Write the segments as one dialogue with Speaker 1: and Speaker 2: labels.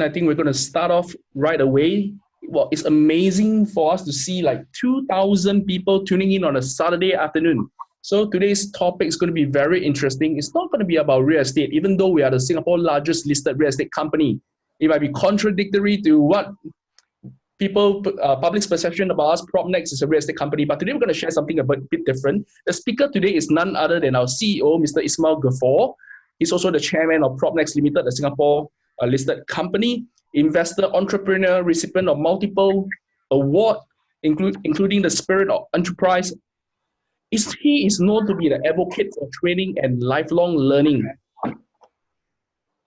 Speaker 1: I think we're going to start off right away. Well, it's amazing for us to see like 2,000 people tuning in on a Saturday afternoon. So today's topic is going to be very interesting. It's not going to be about real estate, even though we are the Singapore largest listed real estate company. It might be contradictory to what people, uh, public's perception about us. PropNex is a real estate company, but today we're going to share something a bit, bit different. The speaker today is none other than our CEO, Mr. Ismail Gafoor. He's also the chairman of PropNex Limited, a Singapore uh, listed company, investor, entrepreneur, recipient of multiple award, include, including the Spirit of Enterprise is he is known to be the advocate for training and lifelong learning.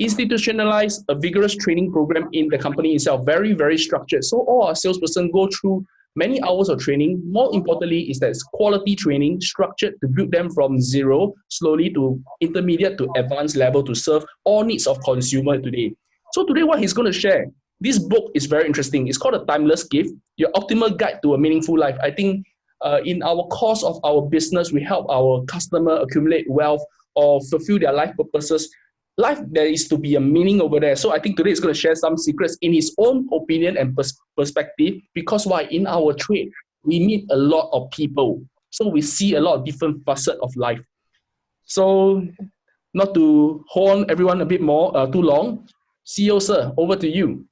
Speaker 1: Institutionalize a vigorous training program in the company itself, very, very structured. So all our salesperson go through many hours of training. More importantly is that it's quality training, structured to build them from zero, slowly to intermediate to advanced level to serve all needs of consumer today. So today what he's going to share, this book is very interesting. It's called A Timeless Gift, Your Optimal Guide to a Meaningful Life. I think uh, in our course of our business, we help our customer accumulate wealth or fulfill their life purposes. Life, there is to be a meaning over there. So I think today is going to share some secrets in his own opinion and pers perspective because why? In our trade, we meet a lot of people. So we see a lot of different facets of life. So not to hold on everyone a bit more uh, too long, CEO sir, over to you.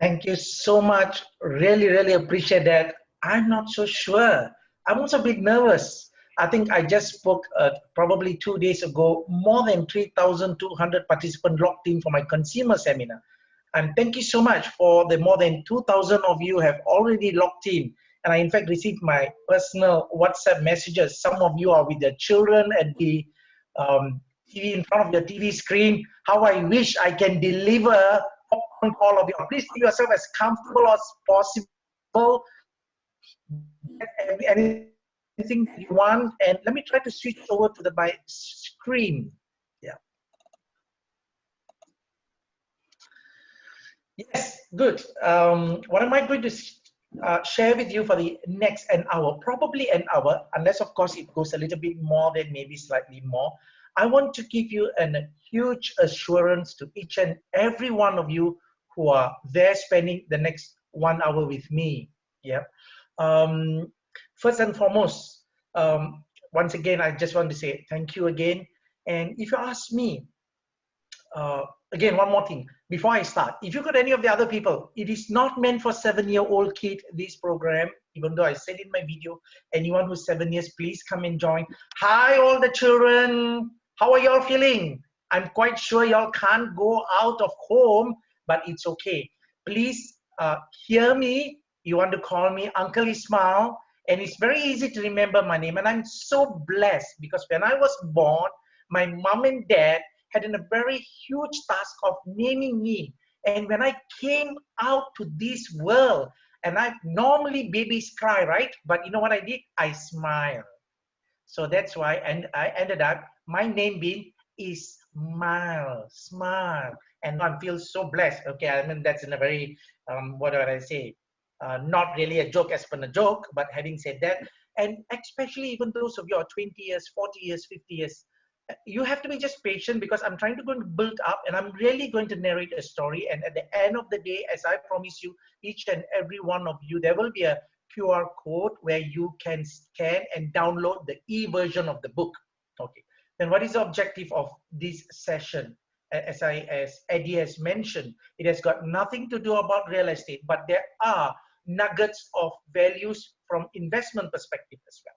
Speaker 2: Thank you so much. Really, really appreciate that. I'm not so sure. I'm also a bit nervous. I think I just spoke uh, probably two days ago, more than 3,200 participants logged in for my consumer seminar. And thank you so much for the more than 2,000 of you have already logged in. And I in fact received my personal WhatsApp messages. Some of you are with their children at the um, TV in front of your TV screen. How I wish I can deliver on all of you. Please make yourself as comfortable as possible. Anything you want. And let me try to switch over to the my screen. Yeah. Yes good. Um, what am I going to uh, share with you for the next an hour? Probably an hour unless of course it goes a little bit more than maybe slightly more I want to give you a huge assurance to each and every one of you who are there spending the next one hour with me yeah um, first and foremost, um, once again, I just want to say thank you again. And if you ask me, uh, again, one more thing before I start, if you got any of the other people, it is not meant for seven-year-old kid. This program, even though I said in my video, anyone who's seven years, please come and join. Hi, all the children. How are y'all feeling? I'm quite sure y'all can't go out of home, but it's okay. Please uh, hear me you want to call me Uncle Ismail, and it's very easy to remember my name. And I'm so blessed because when I was born, my mom and dad had a very huge task of naming me. And when I came out to this world, and I normally babies cry, right? But you know what I did? I smile. So that's why, and I ended up my name being is smile, smile, and I feel so blessed. Okay, I mean that's in a very um, what do I say? uh, not really a joke as per a joke, but having said that, and especially even those of you are 20 years, 40 years, 50 years, you have to be just patient because I'm trying to go and build up and I'm really going to narrate a story. And at the end of the day, as I promise you, each and every one of you, there will be a QR code where you can scan and download the e-version of the book. Okay. Then what is the objective of this session? As I, as Eddie has mentioned, it has got nothing to do about real estate, but there are nuggets of values from investment perspective as well.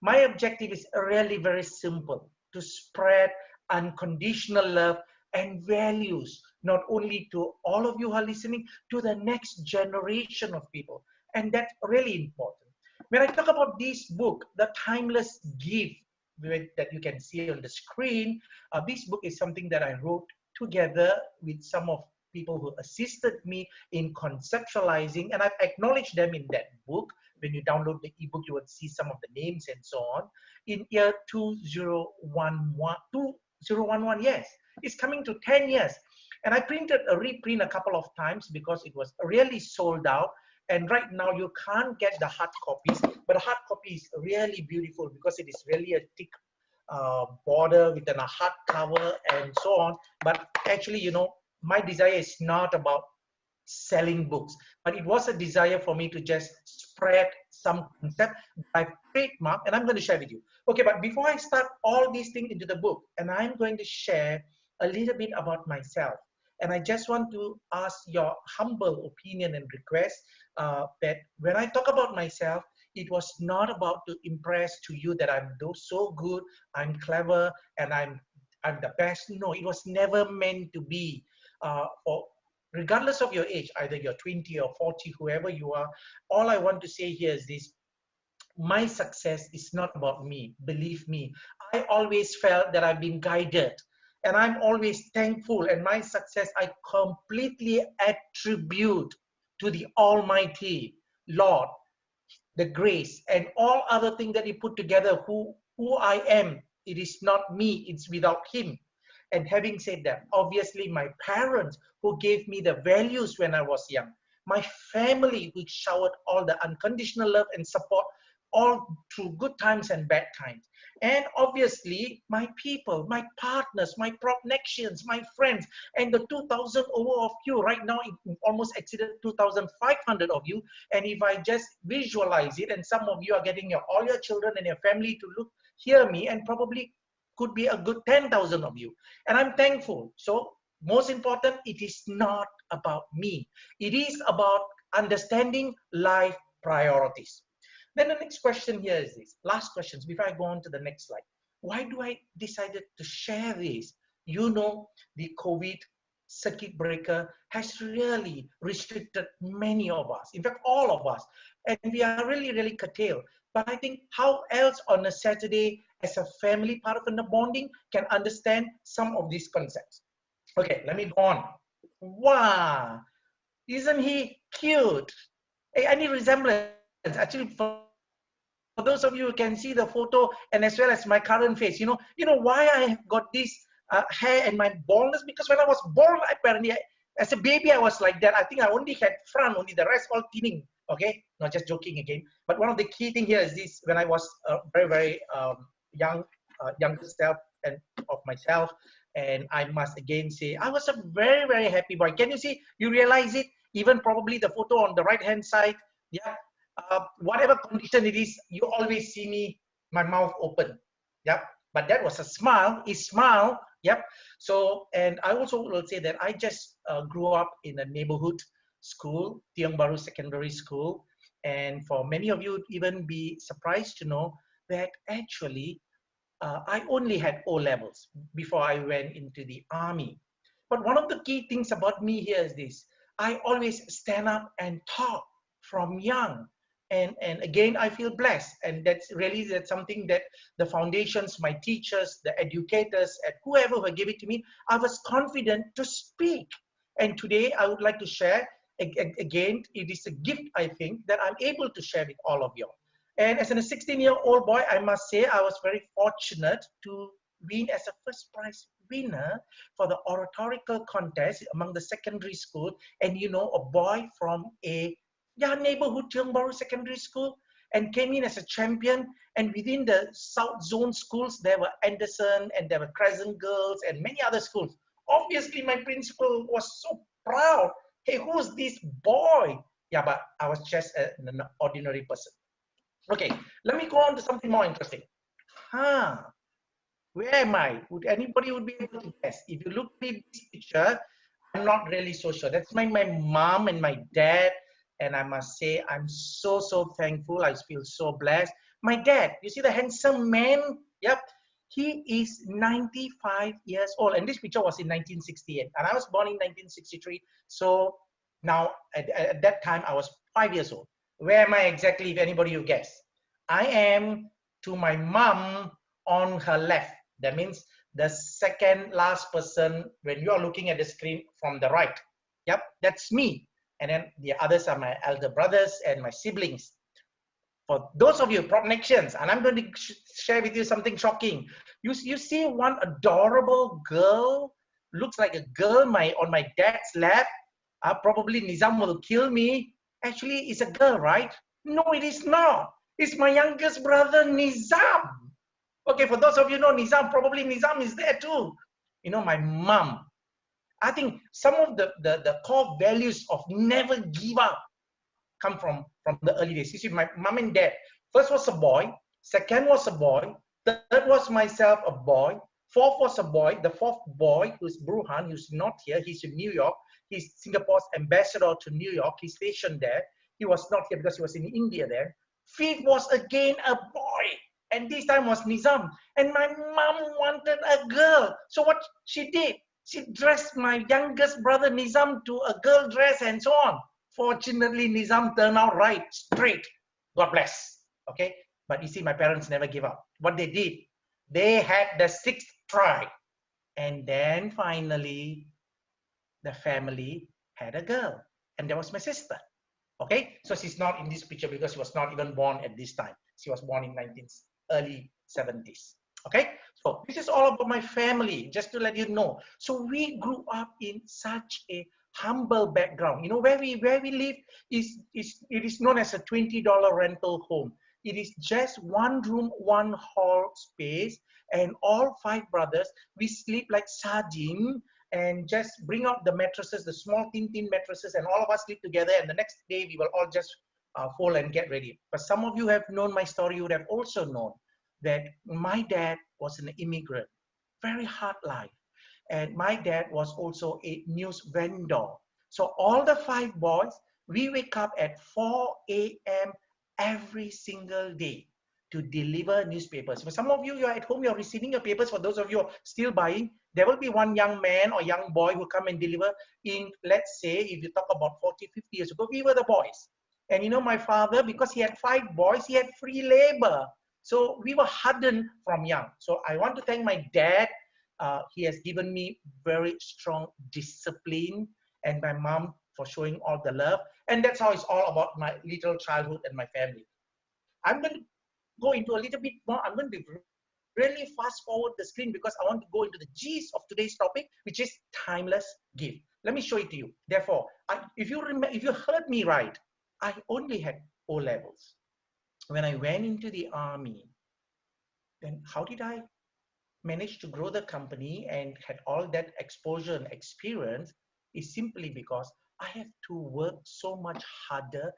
Speaker 2: My objective is really very simple, to spread unconditional love and values, not only to all of you who are listening, to the next generation of people. And that's really important. When I talk about this book, The Timeless Gift, that you can see on the screen, uh, this book is something that I wrote together with some of people who assisted me in conceptualizing, and I've acknowledged them in that book. When you download the ebook, you will see some of the names and so on. In year 2011, 2011 yes, it's coming to 10 years. And I printed a reprint a couple of times because it was really sold out. And right now you can't get the hard copies, but the hard copy is really beautiful because it is really a thick uh, border with a hard cover and so on. But actually, you know, my desire is not about selling books, but it was a desire for me to just spread some concept by trademark, and I'm going to share with you. Okay, but before I start all these things into the book, and I'm going to share a little bit about myself. And I just want to ask your humble opinion and request uh, that when I talk about myself, it was not about to impress to you that I'm so good, I'm clever, and I'm I'm the best. No, it was never meant to be uh, regardless of your age, either you're 20 or 40, whoever you are. All I want to say here is this: my success is not about me. Believe me, I always felt that I've been guided and I'm always thankful. And my success, I completely attribute to the Almighty Lord, the grace, and all other things that He put together. Who who I am, it is not me. It's without Him. And having said that, obviously my parents who gave me the values when I was young, my family which showered all the unconditional love and support all through good times and bad times. And obviously, my people, my partners, my connections, my friends, and the 2,000 over of you. Right now, almost exceeded 2,500 of you. And if I just visualize it, and some of you are getting your all your children and your family to look, hear me, and probably could be a good 10,000 of you. And I'm thankful. So, most important, it is not about me. It is about understanding life priorities. Then the next question here is this. Last questions before I go on to the next slide. Why do I decided to share this? You know, the COVID circuit breaker has really restricted many of us. In fact, all of us. And we are really, really curtailed. But I think how else on a Saturday as a family part of the bonding can understand some of these concepts. Okay, let me go on. Wow, isn't he cute? Hey, any resemblance? Actually, for for those of you who can see the photo and as well as my current face, you know, you know why I got this uh, hair and my baldness because when I was born, apparently, I, as a baby, I was like that. I think I only had front, only the rest all thinning. Okay, not just joking again. But one of the key thing here is this: when I was uh, very, very um, young, uh, younger self and of myself, and I must again say, I was a very, very happy boy. Can you see? You realize it? Even probably the photo on the right hand side. Yeah, uh, whatever condition it is, you always see me, my mouth open. Yep. But that was a smile, a smile. Yep. So, and I also will say that I just uh, grew up in a neighborhood school, Tiong Bahru Secondary School. And for many of you, even be surprised to know that actually uh, I only had O levels before I went into the army. But one of the key things about me here is this I always stand up and talk from young and and again i feel blessed. And that's really that's something that the foundations my teachers the educators and whoever who gave it to me i was confident to speak. And today i would like to share again it is a gift i think that i'm able to share with all of you. And as a 16 year old boy i must say i was very fortunate to win as a first prize winner for the oratorical contest among the secondary school. And you know a boy from a yeah, neighborhood Tiong Bahru Secondary School and came in as a champion. And within the South Zone schools, there were Anderson and there were Crescent Girls and many other schools. Obviously, my principal was so proud. Hey, who's this boy? Yeah, but I was just an ordinary person. Okay, let me go on to something more interesting. Huh, where am I? Would anybody would be able to guess? If you look at this picture, I'm not really so sure. That's my, my mom and my dad and I must say, I'm so, so thankful. I feel so blessed. My dad, you see the handsome man? Yep. He is 95 years old. And this picture was in 1968. And I was born in 1963. So now, at, at that time, I was five years old. Where am I exactly, if anybody will guess? I am to my mom on her left. That means the second last person when you are looking at the screen from the right. Yep, that's me and then the others are my elder brothers and my siblings. For those of you connections, and I'm going to sh share with you something shocking. You, you see one adorable girl, looks like a girl my on my dad's lap. Uh, probably Nizam will kill me. Actually, it's a girl, right? No, it is not. It's my youngest brother, Nizam. Okay, for those of you know Nizam, probably Nizam is there too. You know, my mom I think some of the, the, the core values of never give up come from, from the early days. You see, my mom and dad, first was a boy, second was a boy, third was myself a boy, fourth was a boy, the fourth boy, who's Burhan, who's not here, he's in New York, he's Singapore's ambassador to New York, he's stationed there. He was not here because he was in India there. Fifth was again a boy, and this time was Nizam. And my mom wanted a girl. So what she did, she dressed my youngest brother Nizam to a girl dress and so on. Fortunately, Nizam turned out right, straight. God bless. Okay. But you see, my parents never give up. What they did, they had the sixth try. And then finally, the family had a girl. And that was my sister. Okay. So she's not in this picture because she was not even born at this time. She was born in 19, early 70s. Okay. So this is all about my family, just to let you know. So we grew up in such a humble background. You know, where we where we live is is it is known as a $20 rental home. It is just one room, one hall space, and all five brothers, we sleep like sardine and just bring out the mattresses, the small thin thin mattresses, and all of us sleep together. And the next day we will all just uh, fall and get ready. But some of you have known my story, you would have also known that my dad was an immigrant, very hard life. And my dad was also a news vendor. So all the five boys, we wake up at 4 a.m. every single day to deliver newspapers. For some of you, you're at home, you're receiving your papers. For those of you still buying, there will be one young man or young boy who come and deliver in, let's say, if you talk about 40, 50 years ago, we were the boys. And you know, my father, because he had five boys, he had free labor. So we were hardened from young. So I want to thank my dad. Uh, he has given me very strong discipline and my mom for showing all the love. And that's how it's all about my little childhood and my family. I'm going to go into a little bit more. I'm going to really fast forward the screen because I want to go into the gist of today's topic, which is timeless gift. Let me show it to you. Therefore, I, if you remember, if you heard me right, I only had O levels. When I went into the army, then how did I manage to grow the company and had all that exposure and experience is simply because I have to work so much harder,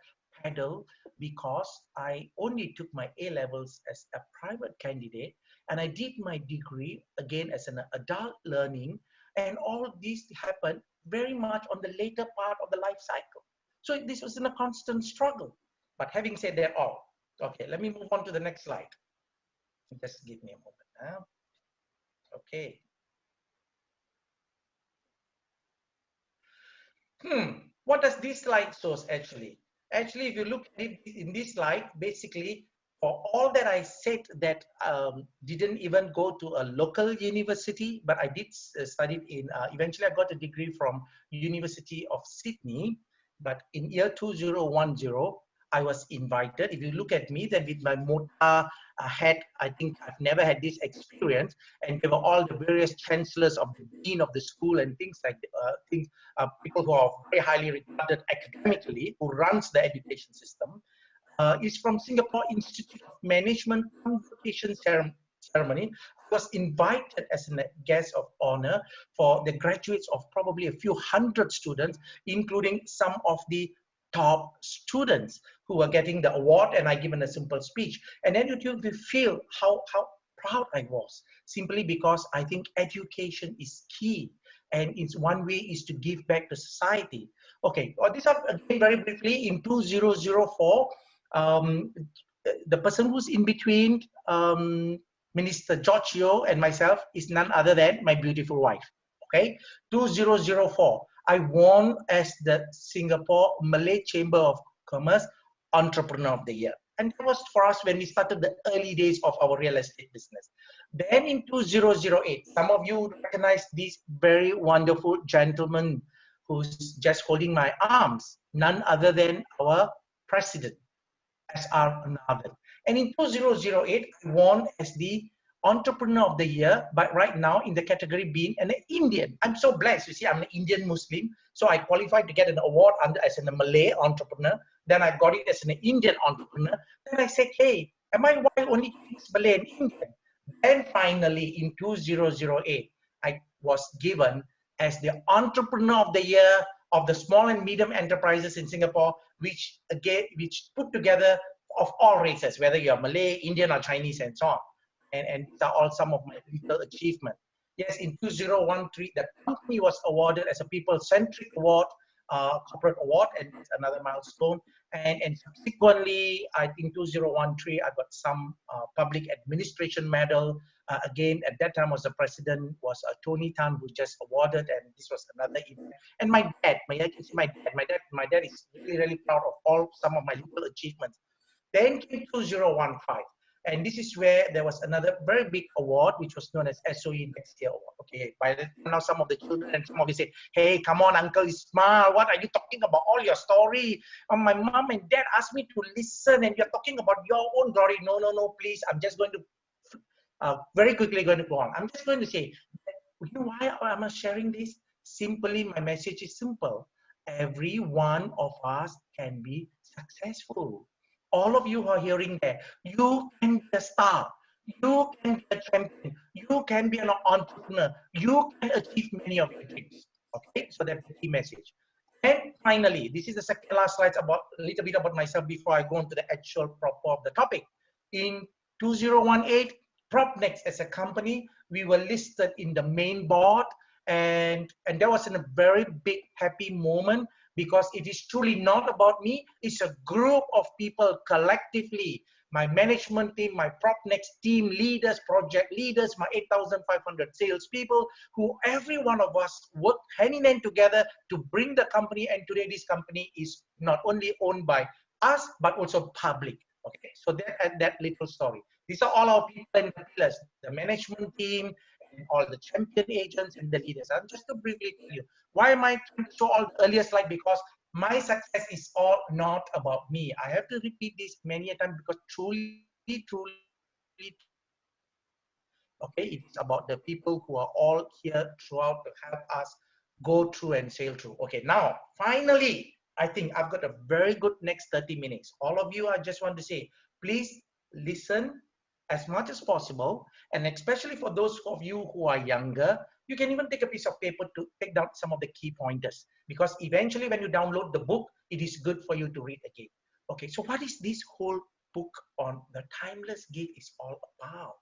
Speaker 2: pedal, because I only took my A levels as a private candidate and I did my degree again as an adult learning. And all this happened very much on the later part of the life cycle. So this was in a constant struggle. But having said that all, okay, let me move on to the next slide. Just give me a moment. Okay. Hmm, what does this slide shows actually? Actually, if you look at it in this slide, basically, for all that I said that um, didn't even go to a local university, but I did uh, study in, uh, eventually I got a degree from University of Sydney, but in year 2010, I was invited. If you look at me, then with my mota uh, hat, I think I've never had this experience. And there were all the various chancellors of the dean of the school and things like uh, things, uh, people who are very highly regarded academically, who runs the education system. Uh, is from Singapore Institute of Management Convocation Ceremony was invited as a guest of honor for the graduates of probably a few hundred students, including some of the top students who were getting the award and I given a simple speech. And then you feel how, how proud I was simply because I think education is key and it's one way is to give back to society. Okay, well, this up again very briefly in 2004, um, the person who's in between um, Minister George Yeo and myself is none other than my beautiful wife. Okay, 2004, I won as the Singapore Malay Chamber of Commerce Entrepreneur of the Year. And that was for us when we started the early days of our real estate business. Then in 2008, some of you recognize this very wonderful gentleman who's just holding my arms, none other than our president, S.R. Nathan. And in 2008, I won as the entrepreneur of the year, but right now in the category being an Indian. I'm so blessed. You see, I'm an Indian Muslim. So I qualified to get an award under as a Malay entrepreneur. Then I got it as an Indian entrepreneur. Then I said, hey, am I why only Malay and Indian? Then finally in 2008, I was given as the entrepreneur of the year of the small and medium enterprises in Singapore, which again, which put together of all races, whether you're Malay, Indian, or Chinese, and so on. And, and these are all some of my little achievements. Yes, in 2013, the company was awarded as a people-centric award, uh, corporate award, and it's another milestone. And, and subsequently, I think 2013, I got some uh, public administration medal. Uh, again, at that time was the president was uh, Tony Tan, who just awarded, and this was another event. And my dad, my dad, my dad, my dad, my dad is really, really proud of all some of my little achievements. Then came 2015. And this is where there was another very big award, which was known as SOE Next Year Award. Okay, by now some of the children and some of you say, hey, come on, Uncle Ismail, what are you talking about? All your story. Um, my mom and dad asked me to listen and you're talking about your own glory. No, no, no, please. I'm just going to, uh, very quickly going to go on. I'm just going to say, you know why am I sharing this? Simply, my message is simple. Every one of us can be successful all of you who are hearing there, you can be a star. You can be a champion. You can be an entrepreneur. You can achieve many of your dreams. Okay, so that's the key message. And finally, this is the second last slide about a little bit about myself before I go into the actual proper of the topic. In 2018, PropNex as a company, we were listed in the main board and and that was in a very big happy moment because it is truly not about me. It's a group of people collectively. My management team, my PropNex team leaders, project leaders, my 8,500 salespeople, who every one of us work hand in hand together to bring the company. And today, this company is not only owned by us, but also public. Okay, so that that little story. These are all our people and pillars: the management team, all the champion agents and the leaders. I'm just to briefly tell you why am I show all the earlier slide because my success is all not about me. I have to repeat this many a time because truly, truly, okay, it's about the people who are all here throughout to help us go through and sail through. Okay, now finally, I think I've got a very good next 30 minutes. All of you, I just want to say, please listen as much as possible. And especially for those of you who are younger, you can even take a piece of paper to take down some of the key pointers because eventually when you download the book, it is good for you to read again. Okay, so what is this whole book on the timeless gate is all about?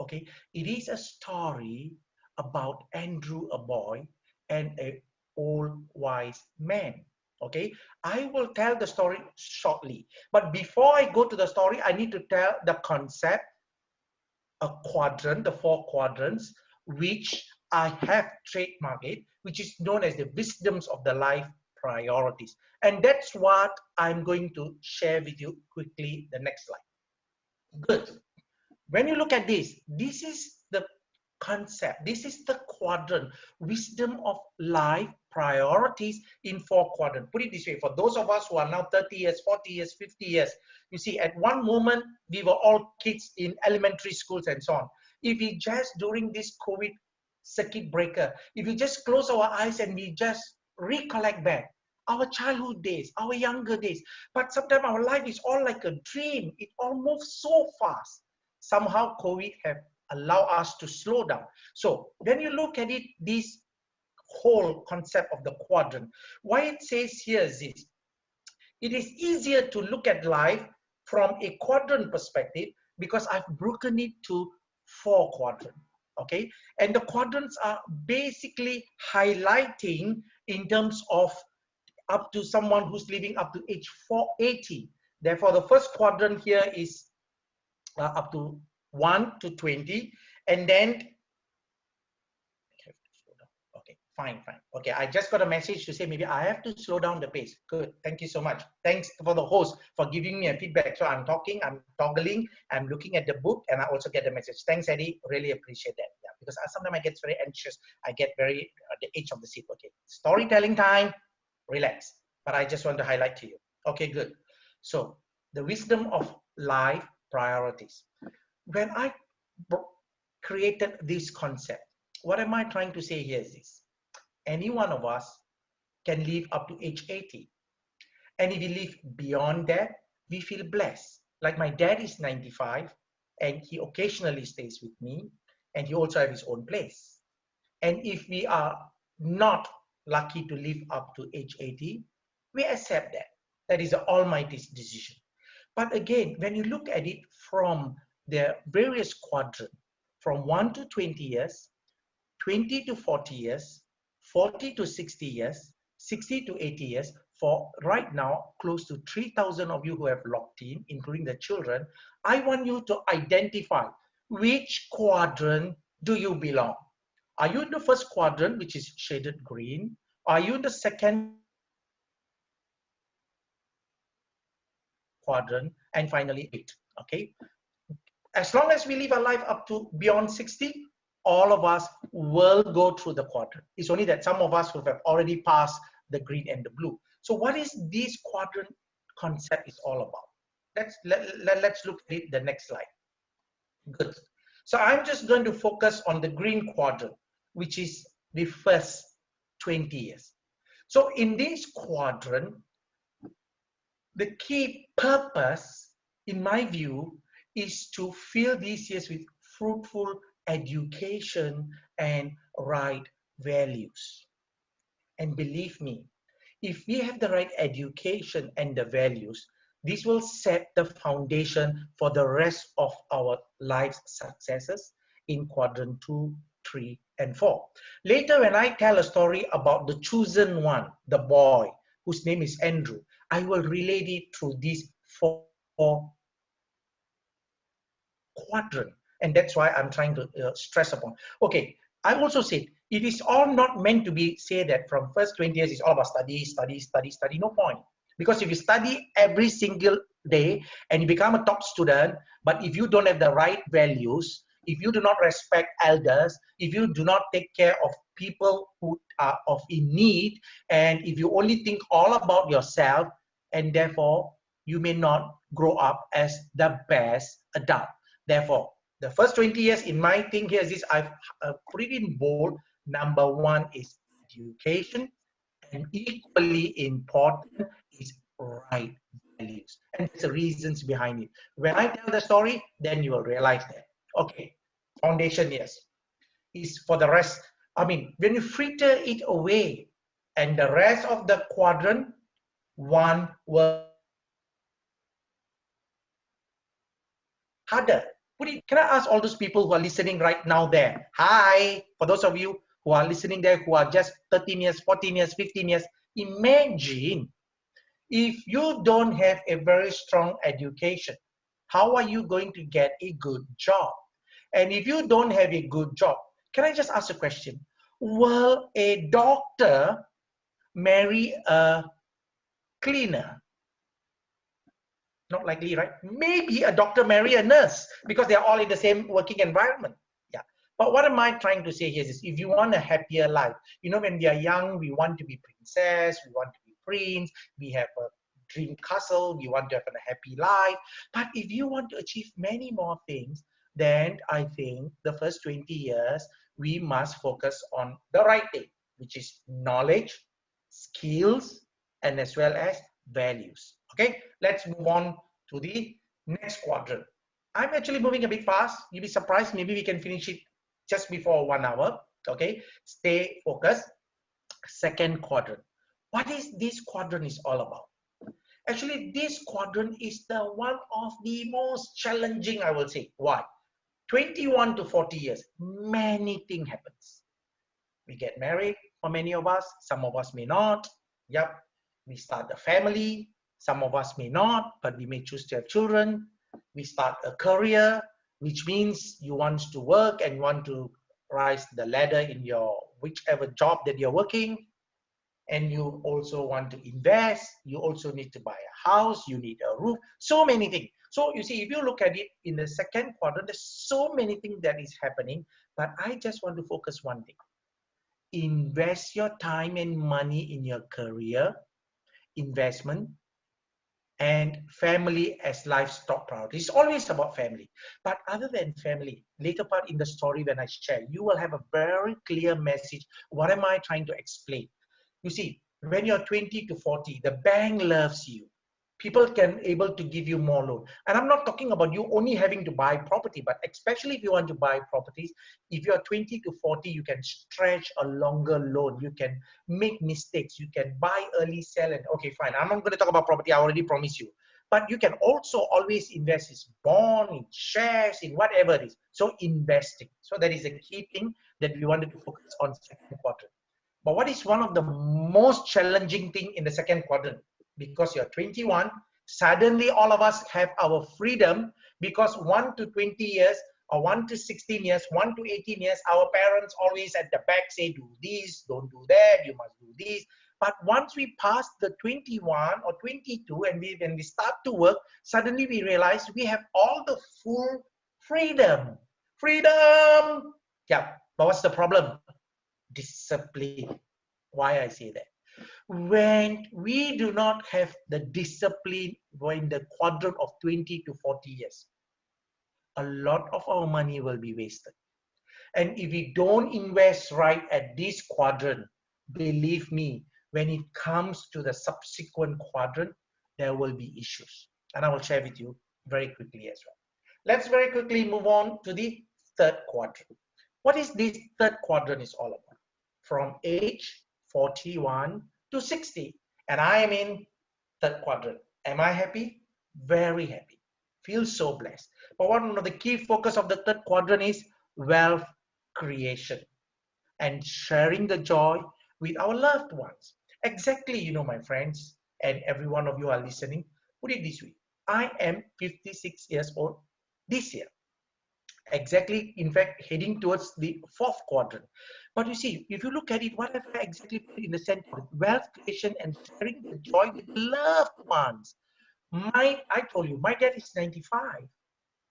Speaker 2: Okay, it is a story about Andrew, a boy, and a old wise man okay? I will tell the story shortly. But before i go to the story i need to tell the concept a quadrant the four quadrants which i have trademarked which is known as the wisdoms of the life priorities. And that's what i'm going to share with you quickly the next slide. Good. When you look at this this is the concept this is the quadrant wisdom of life priorities in four quadrants. Put it this way, for those of us who are now 30 years, 40 years, 50 years, you see, at one moment, we were all kids in elementary schools and so on. If we just, during this COVID circuit breaker, if we just close our eyes and we just recollect back, our childhood days, our younger days, but sometimes our life is all like a dream. It all moves so fast. Somehow COVID have allowed us to slow down. So when you look at it, these whole concept of the quadrant. Why it says here is this. It is easier to look at life from a quadrant perspective because I've broken it to four quadrants. Okay, and the quadrants are basically highlighting in terms of up to someone who's living up to age 480. Therefore, the first quadrant here is uh, up to 1 to 20, and then Fine, fine. Okay, I just got a message to say maybe I have to slow down the pace. Good. Thank you so much. Thanks for the host for giving me a feedback. So I'm talking, I'm toggling, I'm looking at the book, and I also get the message. Thanks, Eddie. Really appreciate that. Yeah, because sometimes I get very anxious. I get very uh, the edge of the seat. Okay, storytelling time. Relax. But I just want to highlight to you. Okay, good. So the wisdom of life priorities. When I created this concept, what am I trying to say here is this any one of us can live up to age 80. And if we live beyond that, we feel blessed. Like my dad is 95 and he occasionally stays with me and he also has his own place. And if we are not lucky to live up to age 80, we accept that. That is the Almighty's decision. But again, when you look at it from the various quadrants, from 1 to 20 years, 20 to 40 years, 40 to 60 years, 60 to 80 years, for right now, close to 3,000 of you who have logged in, including the children, I want you to identify which quadrant do you belong? Are you in the first quadrant, which is shaded green? Are you in the second quadrant? And finally, eight, okay? As long as we live our life up to beyond 60, all of us will go through the quadrant. It's only that some of us who have already passed the green and the blue. So what is this quadrant concept is all about? Let's, let, let, let's look at the next slide. Good. So I'm just going to focus on the green quadrant, which is the first 20 years. So in this quadrant, the key purpose, in my view, is to fill these years with fruitful education and right values. And believe me, if we have the right education and the values, this will set the foundation for the rest of our life's successes in quadrant two, three, and four. Later, when I tell a story about the chosen one, the boy, whose name is Andrew, I will relate it through these four, quadrant. And that's why I'm trying to uh, stress upon. Okay, I also said it is all not meant to be say that from first 20 years it's all about study, study, study, study. No point. Because if you study every single day and you become a top student, but if you don't have the right values, if you do not respect elders, if you do not take care of people who are of in need, and if you only think all about yourself, and therefore you may not grow up as the best adult. Therefore, the first 20 years in my thing here is this, I've uh, put in bold. Number one is education, and equally important is right values. And there's the reasons behind it. When I tell the story, then you will realize that. Okay, foundation, yes. Is for the rest, I mean, when you fritter it away, and the rest of the quadrant, one will harder. Can I ask all those people who are listening right now there? Hi, for those of you who are listening there who are just 13 years, 14 years, 15 years, imagine if you don't have a very strong education, how are you going to get a good job? And if you don't have a good job, can I just ask a question? Will a doctor marry a cleaner? Not likely, right? Maybe a doctor marry a nurse because they're all in the same working environment. Yeah. But what am I trying to say here is if you want a happier life, you know, when we are young, we want to be princess, we want to be prince, we have a dream castle, we want to have a happy life. But if you want to achieve many more things, then I think the first 20 years, we must focus on the right thing, which is knowledge, skills, and as well as values. Okay, let's move on to the next quadrant. I'm actually moving a bit fast. You'll be surprised. Maybe we can finish it just before one hour. Okay, stay focused. Second quadrant. What is this quadrant is all about? Actually, this quadrant is the one of the most challenging, I will say. Why? 21 to 40 years, many things happens. We get married for many of us, some of us may not. Yep, we start a family, some of us may not, but we may choose to have children. We start a career, which means you want to work and you want to rise the ladder in your whichever job that you're working. And you also want to invest. You also need to buy a house. You need a roof. So many things. So you see if you look at it in the second quadrant there's so many things that is happening. But i just want to focus one thing. Invest your time and money in your career investment and family as livestock priority. It's always about family. But other than family, later part in the story when I share, you will have a very clear message. What am I trying to explain? You see, when you're 20 to 40, the bank loves you. People can able to give you more loan. And i'm not talking about you only having to buy property but especially if you want to buy properties if you're 20 to 40 you can stretch a longer loan. You can make mistakes. You can buy early sell and okay fine. I'm not going to talk about property. I already promised you. But you can also always invest in bond in shares in whatever it is. So investing. So that is a key thing that we wanted to focus on second quarter. But what is one of the most challenging thing in the second quadrant because you're 21 suddenly all of us have our freedom because 1 to 20 years or 1 to 16 years 1 to 18 years our parents always at the back say do this don't do that you must do this. But once we pass the 21 or 22 and we when we start to work suddenly we realize we have all the full freedom. Freedom! Yeah but what's the problem? Discipline. Why i say that when we do not have the discipline in the quadrant of 20 to 40 years, a lot of our money will be wasted. And if we don't invest right at this quadrant, believe me, when it comes to the subsequent quadrant, there will be issues. And I will share with you very quickly as well. Let's very quickly move on to the third quadrant. What is this third quadrant is all about? From age 41 to 60 and I am in third quadrant. Am I happy? Very happy. Feel so blessed. But one of the key focus of the third quadrant is wealth creation and sharing the joy with our loved ones. Exactly, you know, my friends, and every one of you are listening, put it this way. I am 56 years old this year. Exactly, in fact, heading towards the fourth quadrant. But you see, if you look at it, what have I exactly put in the center? Of wealth creation and sharing the joy with loved ones. My, I told you, my dad is 95.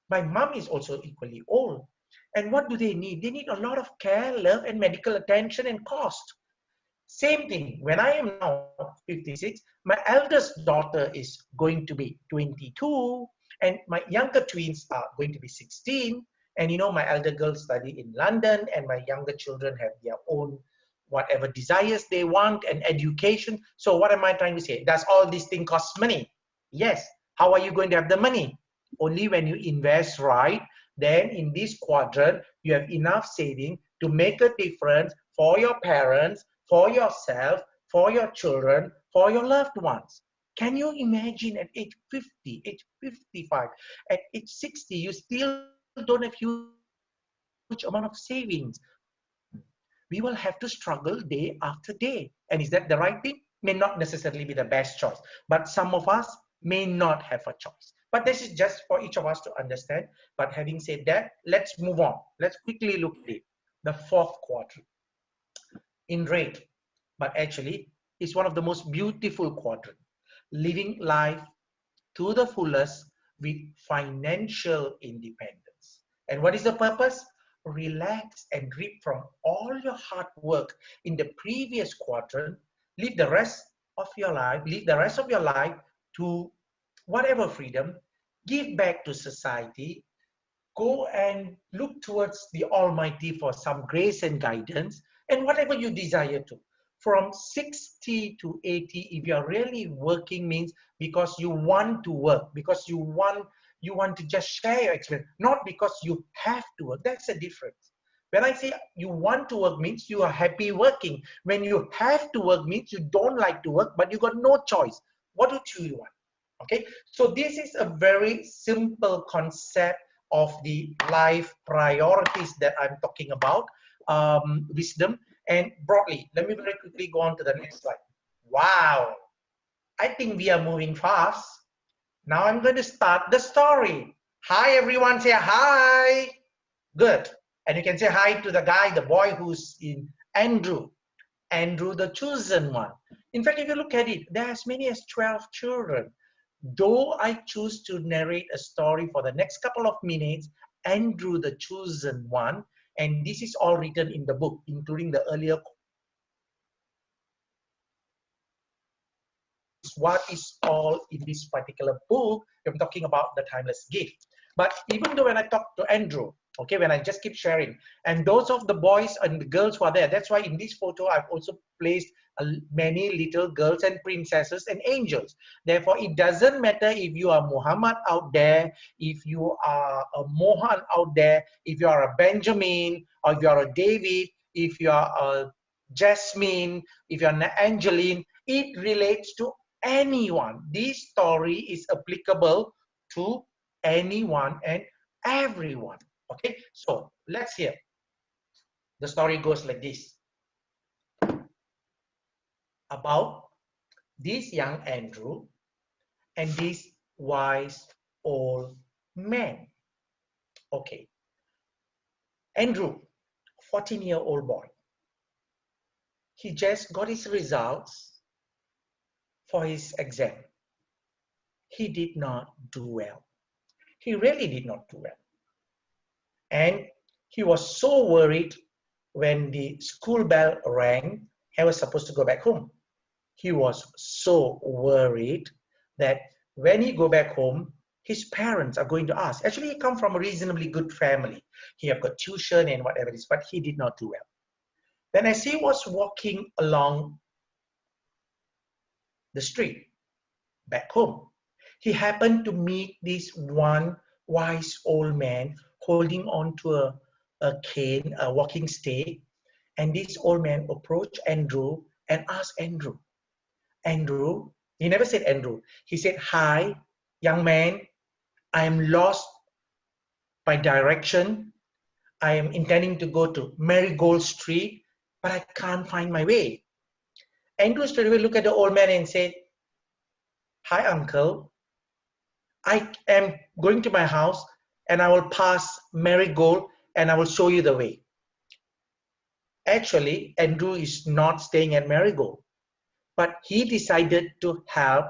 Speaker 2: My mom is also equally old. And what do they need? They need a lot of care, love, and medical attention and cost. Same thing, when I am now 56, my eldest daughter is going to be 22, and my younger twins are going to be 16, and you know, my elder girls study in London, and my younger children have their own whatever desires they want and education. So what am I trying to say? Does all this thing cost money? Yes. How are you going to have the money? Only when you invest right, then in this quadrant, you have enough saving to make a difference for your parents, for yourself, for your children, for your loved ones. Can you imagine at age 50, age 55, at age 60, you still don't have huge amount of savings. We will have to struggle day after day. And is that the right thing? May not necessarily be the best choice, but some of us may not have a choice. But this is just for each of us to understand. But having said that, let's move on. Let's quickly look at it. The fourth quadrant in red, but actually it's one of the most beautiful quadrant. Living life to the fullest with financial independence. And what is the purpose? Relax and reap from all your hard work in the previous quadrant. Live the rest of your life, live the rest of your life to whatever freedom, give back to society, go and look towards the Almighty for some grace and guidance, and whatever you desire to. From 60 to 80, if you're really working, means because you want to work, because you want you want to just share your experience, not because you have to work. That's the difference. When I say you want to work means you are happy working. When you have to work means you don't like to work, but you got no choice. What do you want? Okay, so this is a very simple concept of the life priorities that I'm talking about, um, wisdom. And broadly, let me very quickly go on to the next slide. Wow, I think we are moving fast. Now I'm going to start the story. Hi, everyone. Say hi. Good. And you can say hi to the guy, the boy who's in Andrew. Andrew, the chosen one. In fact, if you look at it, there are as many as 12 children. Though I choose to narrate a story for the next couple of minutes, Andrew, the chosen one, and this is all written in the book, including the earlier what is all in this particular book. I'm talking about the timeless gift. But even though when I talk to Andrew, okay, when I just keep sharing, and those of the boys and the girls who are there, that's why in this photo I've also placed many little girls and princesses and angels. Therefore, it doesn't matter if you are Muhammad out there, if you are a Mohan out there, if you are a Benjamin, or if you are a David, if you are a Jasmine, if you're an Angeline, it relates to anyone. This story is applicable to anyone and everyone. Okay, so let's hear. The story goes like this about this young Andrew and this wise old man. Okay, Andrew, 14 year old boy, he just got his results for his exam. He did not do well. He really did not do well. And he was so worried when the school bell rang, he was supposed to go back home. He was so worried that when he go back home, his parents are going to ask. Actually, he come from a reasonably good family. He have got tuition and whatever it is, but he did not do well. Then as he was walking along the street back home, he happened to meet this one wise old man holding on to a, a cane, a walking stick. And this old man approached Andrew and asked Andrew, Andrew, he never said Andrew. He said, Hi, young man, I am lost by direction. I am intending to go to Marigold Street, but I can't find my way. Andrew straight away looked at the old man and said, Hi, uncle. I am going to my house and I will pass Marigold and I will show you the way. Actually, Andrew is not staying at Marigold, but he decided to help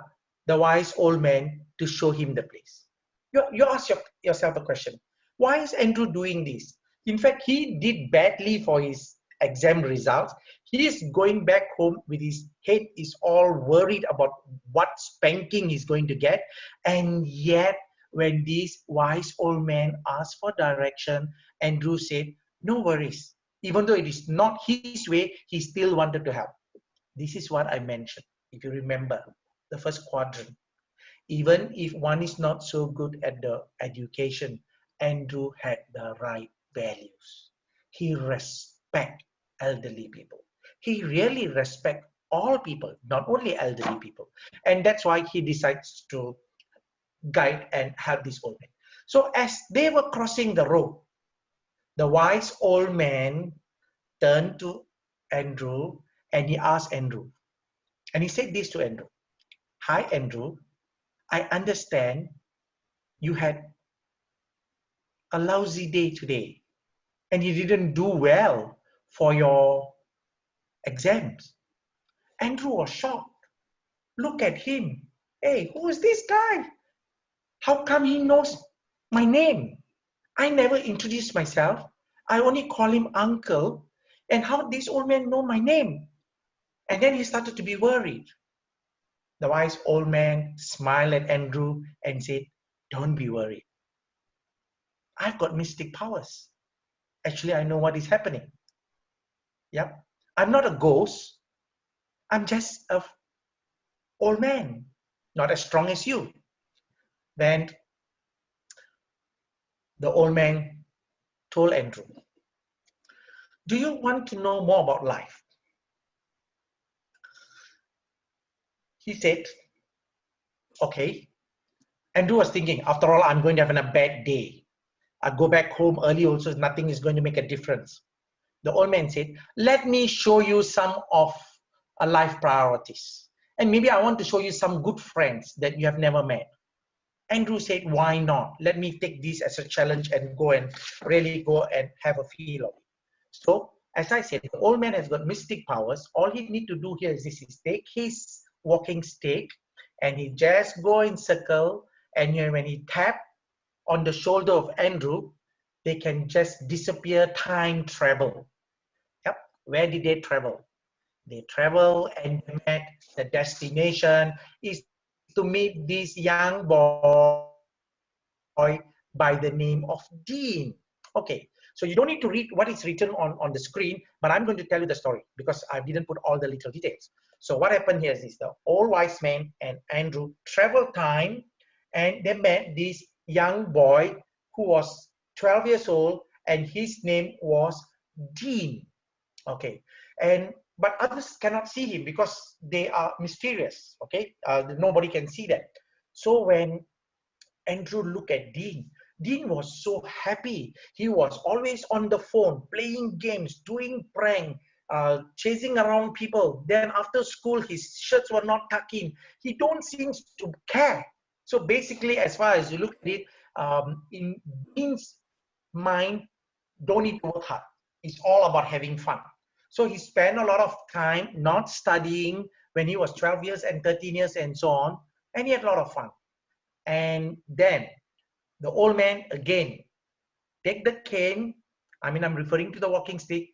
Speaker 2: the wise old man to show him the place. You, you ask your, yourself a question. Why is Andrew doing this? In fact, he did badly for his exam results. He is going back home with his head is all worried about what spanking he's going to get. And yet, when this wise old man asked for direction, Andrew said, no worries. Even though it is not his way, he still wanted to help. This is what I mentioned, if you remember, the first quadrant. Even if one is not so good at the education, Andrew had the right values. He respect elderly people. He really respect all people, not only elderly people. And that's why he decides to guide and help this old man. So as they were crossing the road, the wise old man turned to Andrew and he asked Andrew, and he said this to Andrew Hi, Andrew, I understand you had a lousy day today and you didn't do well for your exams. Andrew was shocked. Look at him. Hey, who is this guy? How come he knows my name? I never introduced myself. I only call him uncle. And how this old man know my name? And then he started to be worried. The wise old man smiled at Andrew and said, Don't be worried. I've got mystic powers. Actually, I know what is happening. Yep. I'm not a ghost. I'm just a old man, not as strong as you. Then the old man told Andrew, Do you want to know more about life? He said, Okay. Andrew was thinking, after all, I'm going to have a bad day. I go back home early also, nothing is going to make a difference. The old man said, let me show you some of a life priorities. And maybe I want to show you some good friends that you have never met. Andrew said, why not? Let me take this as a challenge and go and really go and have a feel of it. So, as I said, the old man has got mystic powers. All he need to do here is this, is take his walking stick and he just go in circle and when he tap on the shoulder of Andrew, they can just disappear time travel. Where did they travel? They travel and met the destination is to meet this young boy by the name of Dean. Okay, So you don't need to read what is written on, on the screen, but I'm going to tell you the story because I didn't put all the little details. So what happened here is this, the old wise man and Andrew traveled time and they met this young boy who was 12 years old and his name was Dean. Okay, and but others cannot see him because they are mysterious. Okay, uh, nobody can see them. So when Andrew looked at Dean, Dean was so happy. He was always on the phone, playing games, doing prank, uh, chasing around people. Then after school, his shirts were not tucking. He don't seem to care. So basically, as far as you look at it, um, in Dean's mind, don't need to work hard. It's all about having fun. So he spent a lot of time not studying when he was 12 years and 13 years and so on. And he had a lot of fun. And then the old man again take the cane. I mean, I'm referring to the walking stick,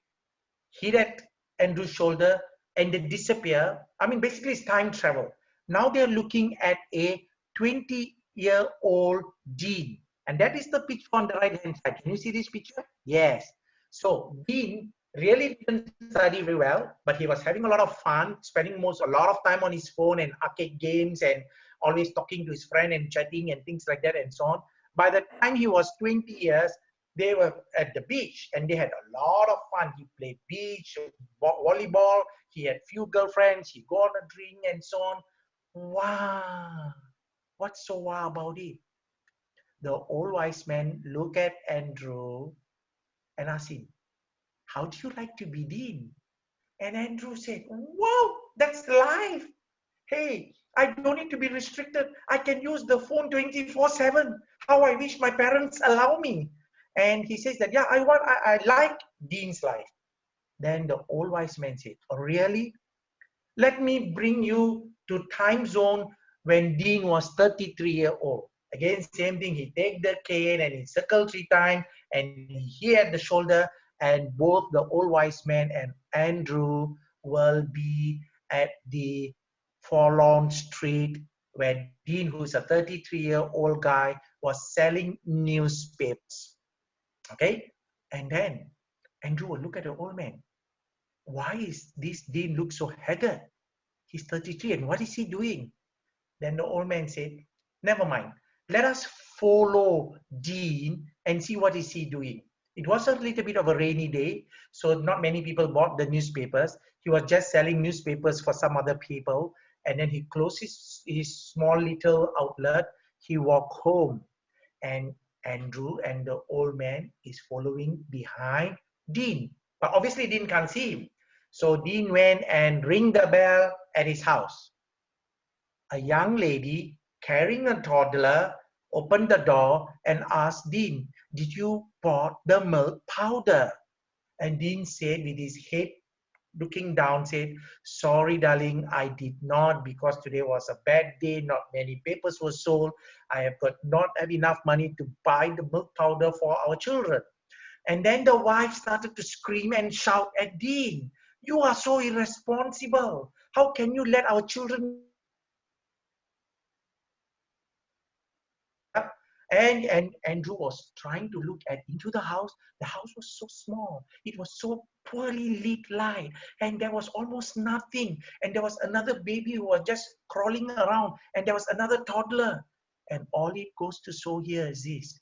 Speaker 2: hit at Andrew's shoulder and they disappear. I mean, basically it's time travel. Now they're looking at a 20 year old Dean. And that is the picture on the right hand side. Can you see this picture? Yes. So Dean really didn't study very well, but he was having a lot of fun, spending most a lot of time on his phone and arcade games and always talking to his friend and chatting and things like that and so on. By the time he was 20 years, they were at the beach and they had a lot of fun. He played beach, volleyball, he had few girlfriends, he go on a drink and so on. Wow, what's so wow about it? The old wise man look at Andrew and ask him, how do you like to be dean? And Andrew said, wow, that's life. Hey, I don't need to be restricted. I can use the phone 24 7. How I wish my parents allow me. And he says that, yeah, I want, I, I like Dean's life. Then the old wise man said, oh, really? Let me bring you to time zone when Dean was 33 year old. Again, same thing. He take the cane and he circle three times and he had the shoulder and both the old wise man and Andrew will be at the forlorn street where Dean, who's a 33 year old guy, was selling newspapers. Okay, and then Andrew will look at the old man. Why is this Dean look so haggard? He's 33 and what is he doing? Then the old man said, never mind. Let us follow Dean and see what is he doing. It was a little bit of a rainy day, so not many people bought the newspapers. He was just selling newspapers for some other people. And then he closed his, his small little outlet. He walked home and Andrew and the old man is following behind Dean. But obviously Dean can't see him. So Dean went and ring the bell at his house. A young lady carrying a toddler opened the door and asked Dean, did you bought the milk powder? And Dean said with his head looking down said, sorry, darling, I did not because today was a bad day. Not many papers were sold. I have got not have enough money to buy the milk powder for our children. And then the wife started to scream and shout at Dean, you are so irresponsible. How can you let our children and and andrew was trying to look at into the house. The house was so small. It was so poorly lit light and there was almost nothing. And there was another baby who was just crawling around. And there was another toddler. And all it goes to show here is this.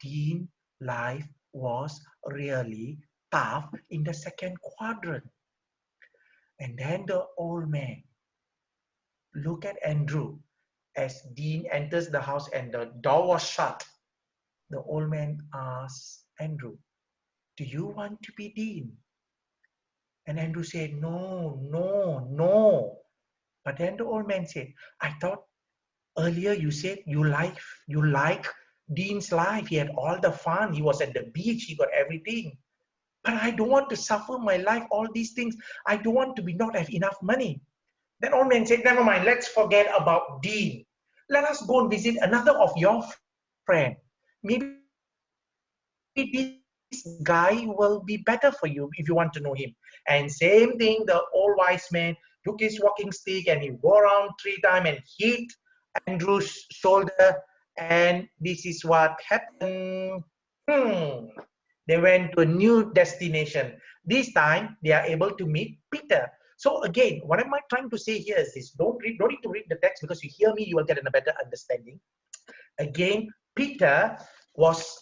Speaker 2: Dean life was really tough in the second quadrant. And then the old man. Look at andrew as Dean enters the house and the door was shut, the old man asks Andrew, Do you want to be Dean? And Andrew said, No, no, no. But then the old man said, I thought earlier you said you like you like Dean's life. He had all the fun. He was at the beach. He got everything. But I don't want to suffer my life, all these things. I don't want to be not have enough money. Then old man said, never mind, let's forget about Dean. Let us go and visit another of your friend. Maybe this guy will be better for you if you want to know him. And same thing, the old wise man took his walking stick and he go around three times and hit Andrew's shoulder. And this is what happened. Hmm. They went to a new destination. This time, they are able to meet Peter. So again, what am I trying to say here is this, don't, read, don't need to read the text because you hear me, you will get a better understanding. Again, Peter was,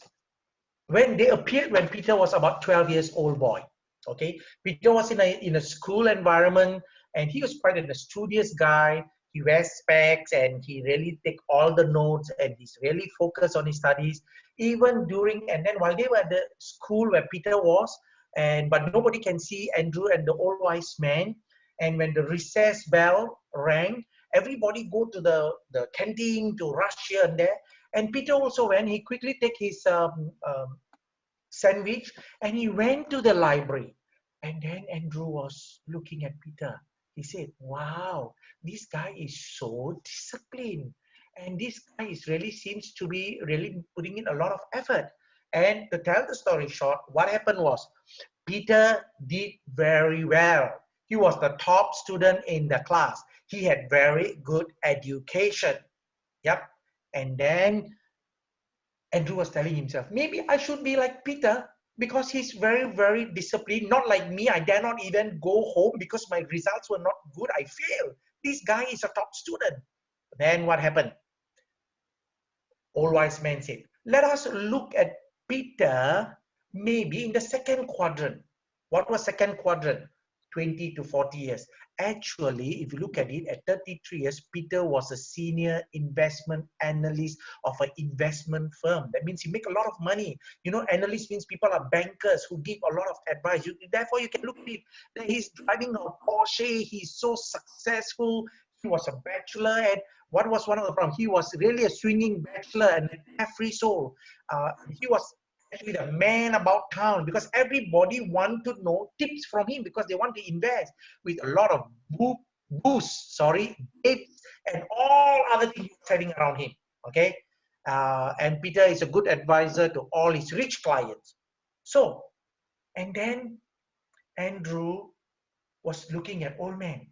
Speaker 2: when they appeared when Peter was about 12 years old boy, okay? Peter was in a, in a school environment and he was quite a studious guy. He wears specs and he really take all the notes and he's really focused on his studies. Even during, and then while they were at the school where Peter was, and but nobody can see Andrew and the old wise man, and when the recess bell rang, everybody go to the, the canteen to rush here and there. And Peter also went, he quickly take his um, um, sandwich and he went to the library. And then Andrew was looking at Peter. He said, wow, this guy is so disciplined. And this guy is really seems to be really putting in a lot of effort. And to tell the story short, what happened was Peter did very well he was the top student in the class. He had very good education. Yep. And then Andrew was telling himself, maybe I should be like Peter because he's very, very disciplined. Not like me. I dare not even go home because my results were not good. I failed. This guy is a top student. Then what happened? Old wise man said, let us look at Peter maybe in the second quadrant. What was second quadrant? 20 to 40 years. Actually, if you look at it, at 33 years, Peter was a senior investment analyst of an investment firm. That means he make a lot of money. You know, analyst means people are bankers who give a lot of advice. You, therefore, you can look at it. He's driving a Porsche. He's so successful. He was a bachelor and what was one of the problems? He was really a swinging bachelor and a free soul. Uh, he was actually the man about town because everybody want to know tips from him because they want to invest with a lot of boo sorry, tips and all other things selling around him. Okay. Uh, and Peter is a good advisor to all his rich clients. So, and then Andrew was looking at old man.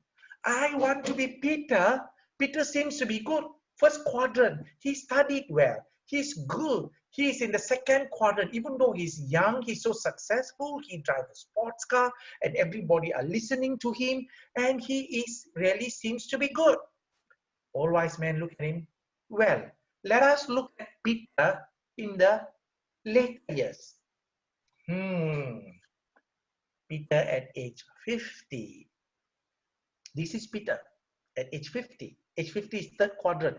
Speaker 2: I want to be Peter. Peter seems to be good. First quadrant, he studied well. He's good. He's in the second quadrant. Even though he's young, he's so successful. He drives a sports car and everybody are listening to him. And he is really seems to be good. All wise men look at him. Well, let us look at Peter in the late years. Hmm. Peter at age 50. This is Peter at age 50. Age 50 is third quadrant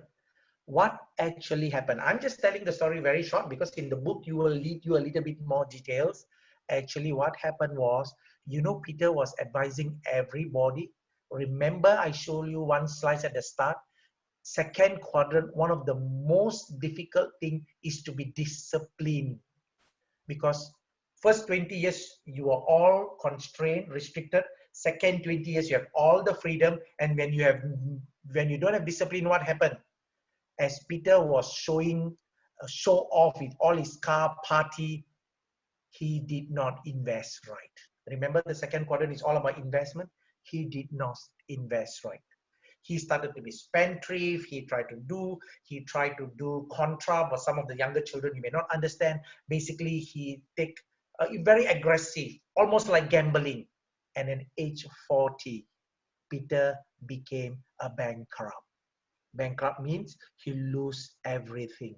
Speaker 2: what actually happened. I'm just telling the story very short because in the book you will lead you a little bit more details. Actually, what happened was, you know, Peter was advising everybody. Remember, I showed you one slide at the start. Second quadrant, one of the most difficult thing is to be disciplined because first 20 years you are all constrained, restricted. Second 20 years you have all the freedom, and when you have when you don't have discipline, what happened? As Peter was showing a show off with all his car party, he did not invest right. Remember the second quadrant is all about investment. He did not invest right. He started to be spendthrift. He tried to do, he tried to do contra, but some of the younger children you may not understand. Basically, he take uh, very aggressive, almost like gambling. And at age 40, Peter became a bankrupt. Bankrupt means he lose everything.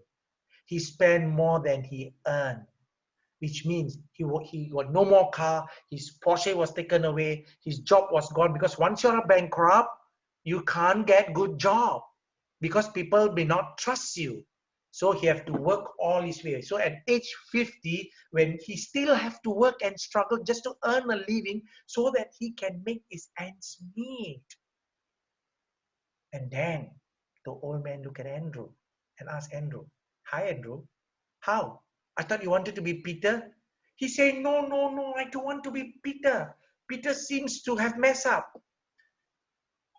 Speaker 2: He spent more than he earned, which means he, he got no more car, his Porsche was taken away, his job was gone because once you're a bankrupt, you can't get good job because people may not trust you. So he have to work all his way. So at age 50, when he still have to work and struggle just to earn a living so that he can make his ends meet. And then the old man looked at Andrew and asked Andrew, Hi, Andrew. How? I thought you wanted to be Peter. He said, No, no, no, I don't want to be Peter. Peter seems to have messed up.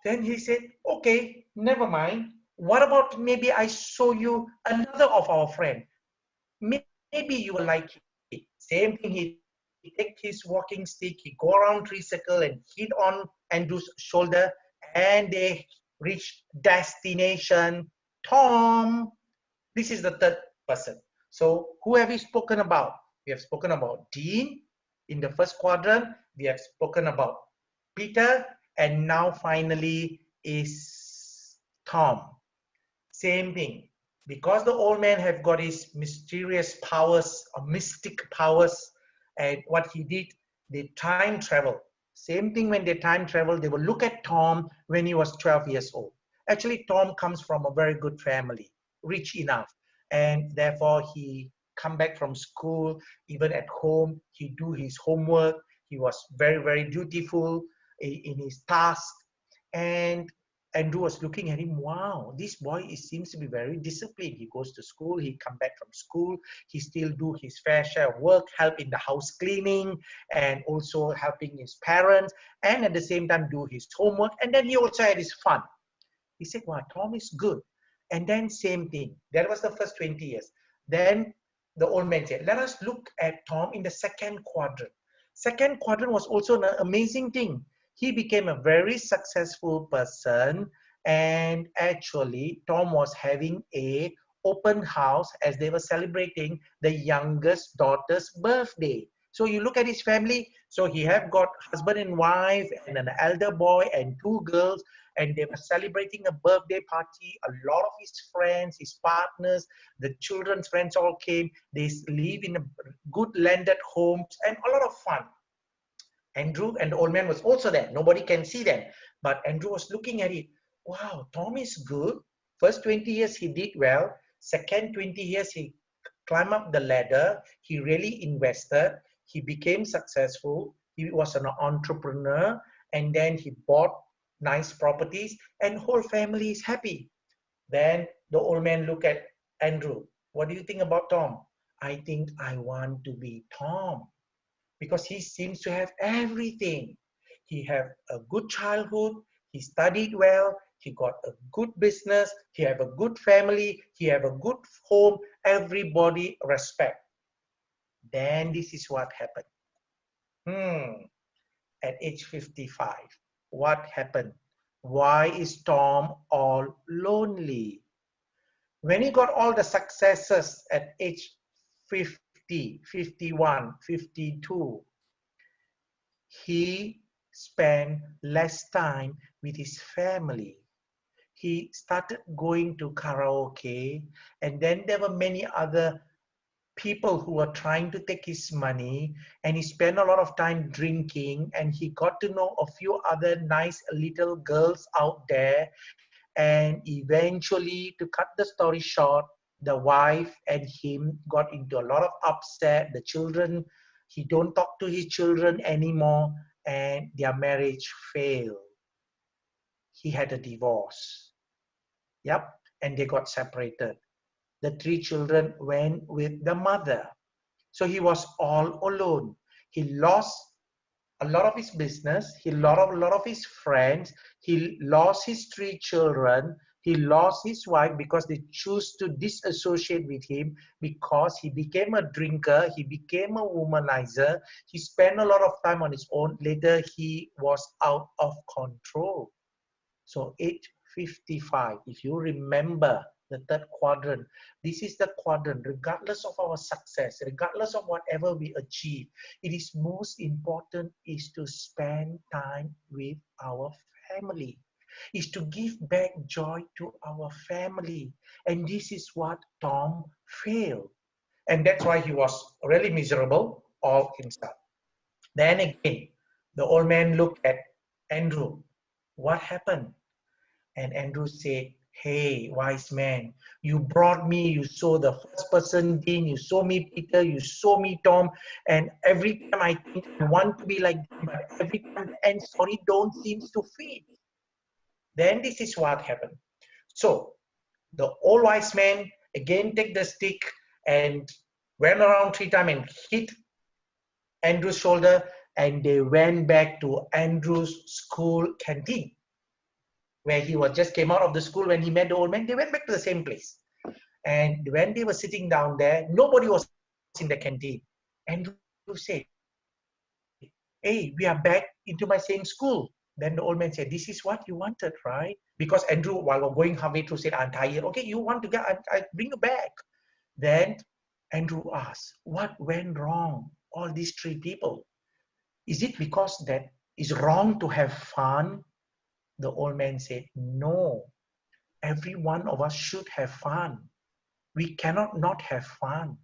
Speaker 2: Then he said, Okay, never mind. What about maybe I show you another of our friend? Maybe you will like it. Same thing, he, he take his walking stick, he go around tree circle and hit on Andrew's shoulder, and they reach destination Tom. This is the third person. So who have we spoken about? We have spoken about Dean in the first quadrant. We have spoken about Peter. And now finally is Tom. Same thing. Because the old man have got his mysterious powers or mystic powers and what he did, they time travel. Same thing when they time travel, they will look at Tom when he was 12 years old. Actually, Tom comes from a very good family, rich enough. And therefore, he come back from school, even at home, he do his homework. He was very, very dutiful in his task. And Andrew was looking at him, wow, this boy is, seems to be very disciplined. He goes to school, he come back from school, he still do his fair share of work, help in the house cleaning, and also helping his parents, and at the same time do his homework. And then he also had his fun. He said, wow, Tom is good. And then same thing. That was the first 20 years. Then the old man said, let us look at Tom in the second quadrant. Second quadrant was also an amazing thing he became a very successful person. And actually tom was having a open house as they were celebrating the youngest daughter's birthday. So you look at his family. So he have got husband and wife and an elder boy and two girls. And they were celebrating a birthday party. A lot of his friends his partners the children's friends all came. They live in a good landed homes and a lot of fun Andrew and the old man was also there. Nobody can see them. But Andrew was looking at it. Wow, Tom is good. First 20 years he did well. Second 20 years he climbed up the ladder. He really invested. He became successful. He was an entrepreneur. And then he bought nice properties and whole family is happy. Then the old man looked at Andrew. What do you think about Tom? I think I want to be Tom because he seems to have everything. He have a good childhood, he studied well, he got a good business, he have a good family, he have a good home, everybody respect. Then this is what happened. Hmm, at age 55, what happened? Why is Tom all lonely? When he got all the successes at age 50, 50, 51, 52, he spent less time with his family. He started going to karaoke, and then there were many other people who were trying to take his money, and he spent a lot of time drinking, and he got to know a few other nice little girls out there. And eventually, to cut the story short, the wife and him got into a lot of upset. The children he don't talk to his children anymore and their marriage failed. He had a divorce. Yep and they got separated. The three children went with the mother. So he was all alone. He lost a lot of his business. He lost a lot of his friends. He lost his three children he lost his wife because they choose to disassociate with him because he became a drinker, he became a womanizer, he spent a lot of time on his own. Later, he was out of control. So, 855, if you remember the third quadrant, this is the quadrant, regardless of our success, regardless of whatever we achieve, it is most important is to spend time with our family is to give back joy to our family. And this is what Tom failed. And that's why he was really miserable all himself. Then again, the old man looked at Andrew. What happened? And Andrew said, Hey, wise man, you brought me, you saw the first person, Dean, you saw me, Peter, you saw me, Tom, and every time I think I want to be like them, but every time and sorry don't seems to fit. Then this is what happened. So the old wise man again take the stick and went around three times and hit Andrew's shoulder and they went back to Andrew's school canteen where he was just came out of the school when he met the old man. They went back to the same place. And when they were sitting down there, nobody was in the canteen. Andrew said, Hey, we are back into my same school. Then the old man said, this is what you wanted, right? Because Andrew, while we're going halfway through, said, I'm tired. Okay, you want to get, I, I bring you back. Then Andrew asked, what went wrong? All these three people. Is it because that is wrong to have fun? The old man said, no. Every one of us should have fun. We cannot not have fun.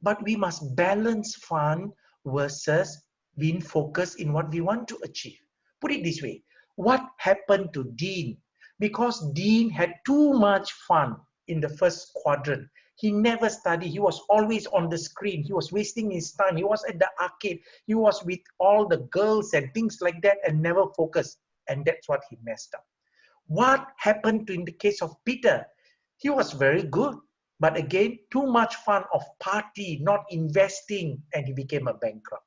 Speaker 2: But we must balance fun versus being focused in what we want to achieve. Put it this way. What happened to Dean? Because Dean had too much fun in the first quadrant. He never studied. He was always on the screen. He was wasting his time. He was at the arcade. He was with all the girls and things like that and never focused. And that's what he messed up. What happened to in the case of Peter? He was very good. But again, too much fun of party, not investing, and he became a bankrupt.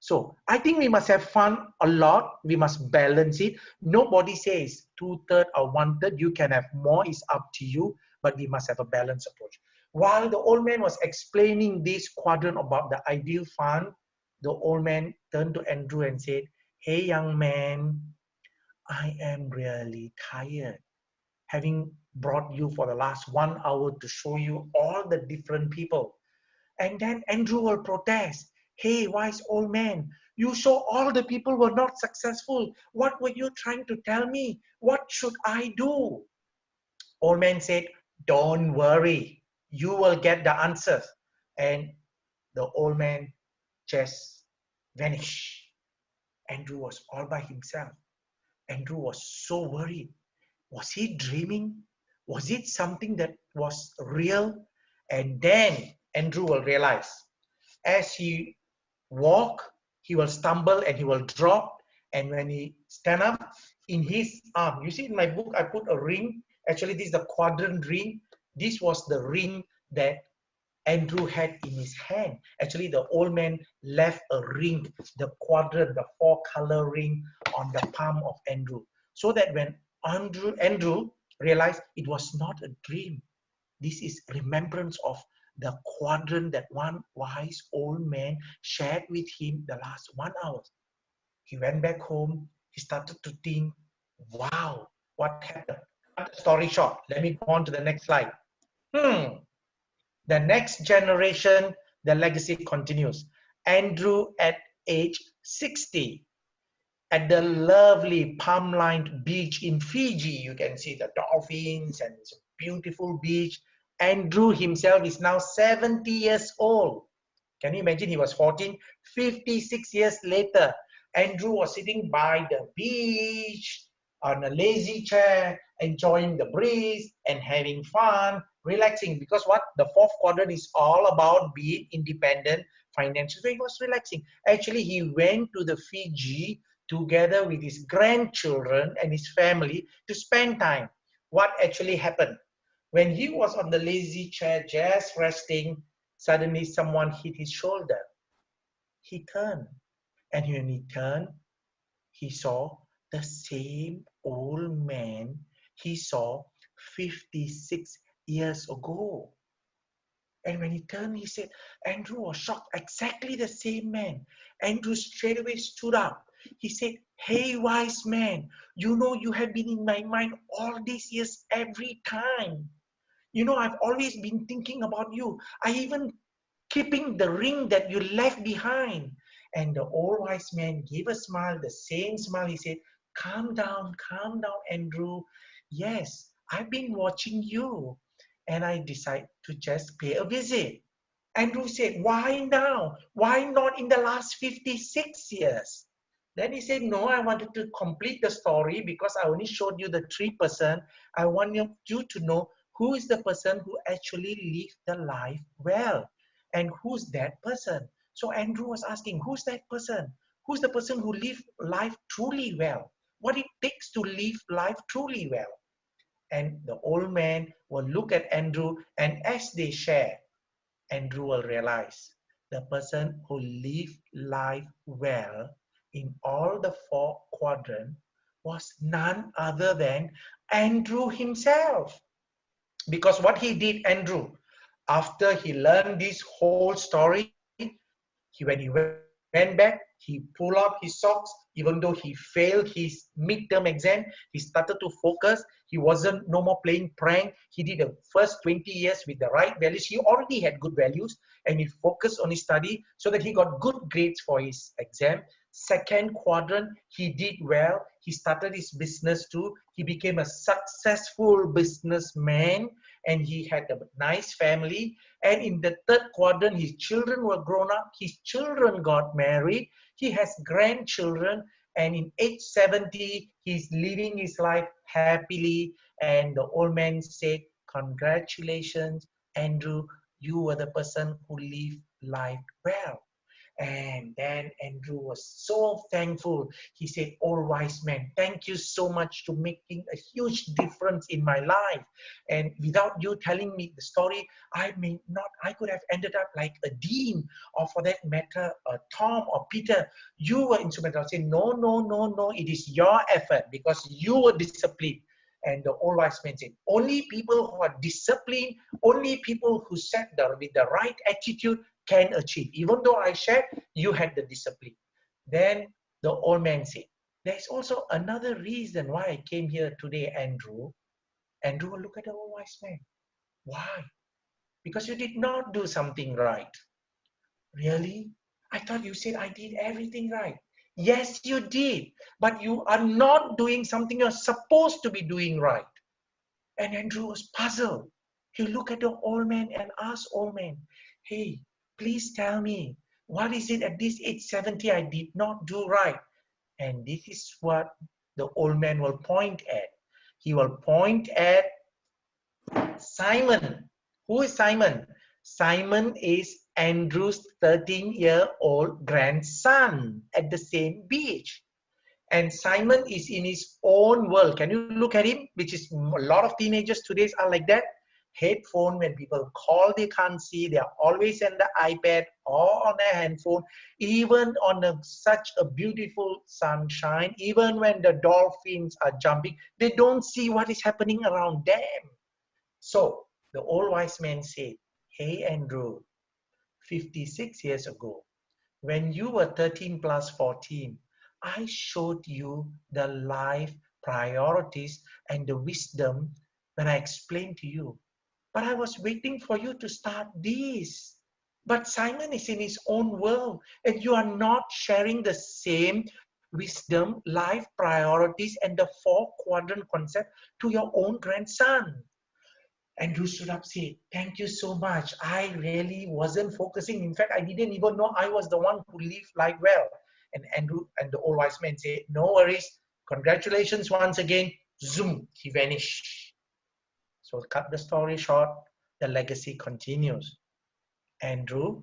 Speaker 2: So I think we must have fun a lot. We must balance it. Nobody says two third or one third. You can have more. It's up to you. But we must have a balanced approach. While the old man was explaining this quadrant about the ideal fund, the old man turned to Andrew and said, "Hey, young man, I am really tired. Having brought you for the last one hour to show you all the different people. And then Andrew will protest. Hey, wise old man, you saw all the people were not successful. What were you trying to tell me? What should I do? Old man said, Don't worry, you will get the answers. And the old man just vanished. Andrew was all by himself. Andrew was so worried. Was he dreaming? was it something that was real? And then Andrew will realize as he walk, he will stumble and he will drop. And when he stand up, in his arm, you see in my book, I put a ring. Actually, this is the quadrant ring. This was the ring that Andrew had in his hand. Actually, the old man left a ring, the quadrant, the four color ring on the palm of Andrew. So that when Andrew, Andrew realized it was not a dream. This is remembrance of the quadrant that one wise old man shared with him the last one hour. He went back home. He started to think, wow, what happened? Story short, let me go on to the next slide. Hmm. The next generation, the legacy continues. Andrew at age 60 at the lovely palm-lined beach in Fiji. You can see the dolphins and it's a beautiful beach. Andrew himself is now 70 years old. Can you imagine he was 14? 56 years later, Andrew was sitting by the beach on a lazy chair, enjoying the breeze and having fun, relaxing. Because what? The fourth quadrant is all about being independent financially. So he was relaxing. Actually, he went to the Fiji together with his grandchildren and his family to spend time. What actually happened? When he was on the lazy chair just resting, suddenly someone hit his shoulder. He turned. And when he turned, he saw the same old man he saw 56 years ago. And when he turned, he said, Andrew was shocked, exactly the same man. Andrew straight away stood up he said, Hey, wise man, you know you have been in my mind all these years, every time. You know, I've always been thinking about you. I even keeping the ring that you left behind. And the old wise man gave a smile, the same smile. He said, Calm down, calm down, Andrew. Yes, I've been watching you. And I decide to just pay a visit. Andrew said, Why now? Why not in the last 56 years? Then he said, no, I wanted to complete the story because I only showed you the three person. I want you to know who is the person who actually lived the life well and who's that person. So Andrew was asking, who's that person? Who's the person who lived life truly well? What it takes to live life truly well? And the old man will look at Andrew and as they share, Andrew will realize the person who lived life well in all the four quadrant was none other than Andrew himself. Because what he did, Andrew, after he learned this whole story, he, when he went back, he pulled up his socks. even though he failed his midterm exam, he started to focus. He wasn't no more playing prank. He did the first 20 years with the right values. He already had good values and he focused on his study so that he got good grades for his exam. Second quadrant, he did well. He started his business too. He became a successful businessman and he had a nice family. And in the third quadrant, his children were grown up. His children got married. He has grandchildren. And in age 70, he's living his life happily. And the old man said, congratulations, Andrew, you were the person who lived life well. And then Andrew was so thankful. He said, All wise man, thank you so much to making a huge difference in my life. And without you telling me the story, I may not, I could have ended up like a dean, or for that matter, a Tom or Peter. You were instrumental. I said, No, no, no, no, it is your effort because you were disciplined. And the old wise man said, only people who are disciplined, only people who set the with the right attitude can achieve. Even though I shared, you had the discipline. Then the old man said, There's also another reason why I came here today, Andrew. Andrew look at the old wise man. Why? Because you did not do something right. Really? I thought you said I did everything right. Yes, you did. But you are not doing something you're supposed to be doing right. And Andrew was puzzled. He looked at the old man and asked old man, Hey, please tell me, what is it at this age 70 I did not do right? And this is what the old man will point at. He will point at Simon. Who is Simon? Simon is Andrew's 13 year old grandson at the same beach. And Simon is in his own world. Can you look at him? Which is a lot of teenagers today are like that headphone when people call they can't see they're always on the ipad or on a handphone even on a, such a beautiful sunshine even when the dolphins are jumping they don't see what is happening around them. So the old wise man said hey andrew 56 years ago when you were 13 plus 14 i showed you the life priorities and the wisdom when i explained to you but I was waiting for you to start this. But Simon is in his own world, and you are not sharing the same wisdom, life priorities, and the four quadrant concept to your own grandson. Andrew stood up said, Thank you so much. I really wasn't focusing. In fact, I didn't even know I was the one who lived life well. And Andrew and the old wise man said, No worries. Congratulations once again. Zoom, he vanished. So cut the story short, the legacy continues. Andrew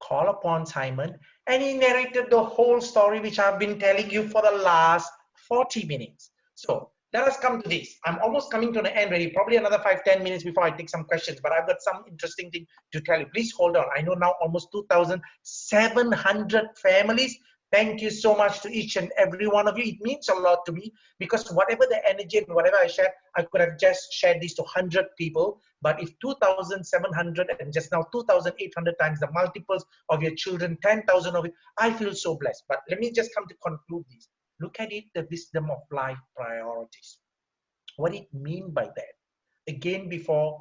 Speaker 2: called upon Simon and he narrated the whole story which I've been telling you for the last 40 minutes. So let us come to this. I'm almost coming to the end ready, probably another five, 10 minutes before I take some questions, but I've got some interesting thing to tell you. Please hold on. I know now almost 2,700 families Thank you so much to each and every one of you. It means a lot to me because whatever the energy and whatever I share, I could have just shared this to 100 people. But if 2,700 and just now 2,800 times the multiples of your children, 10,000 of it, I feel so blessed. But let me just come to conclude this. Look at it, the wisdom of life priorities. What it mean by that? Again, before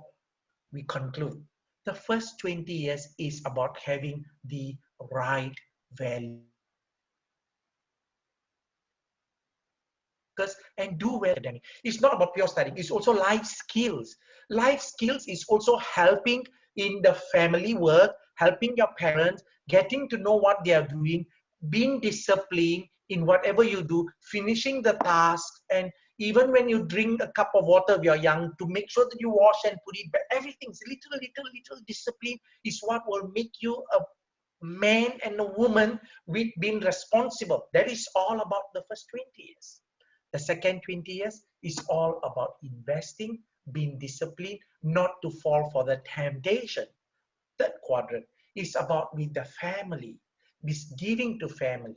Speaker 2: we conclude, the first 20 years is about having the right value focus and do well academic. It's not about pure studying. It's also life skills. Life skills is also helping in the family work, helping your parents, getting to know what they are doing, being disciplined in whatever you do, finishing the task, and even when you drink a cup of water if you're young, to make sure that you wash and put it back. Everything's little, little, little discipline is what will make you a man and a woman with being responsible. That is all about the first 20 years. The second 20 years is all about investing, being disciplined, not to fall for the temptation. Third quadrant is about with the family, with giving to family,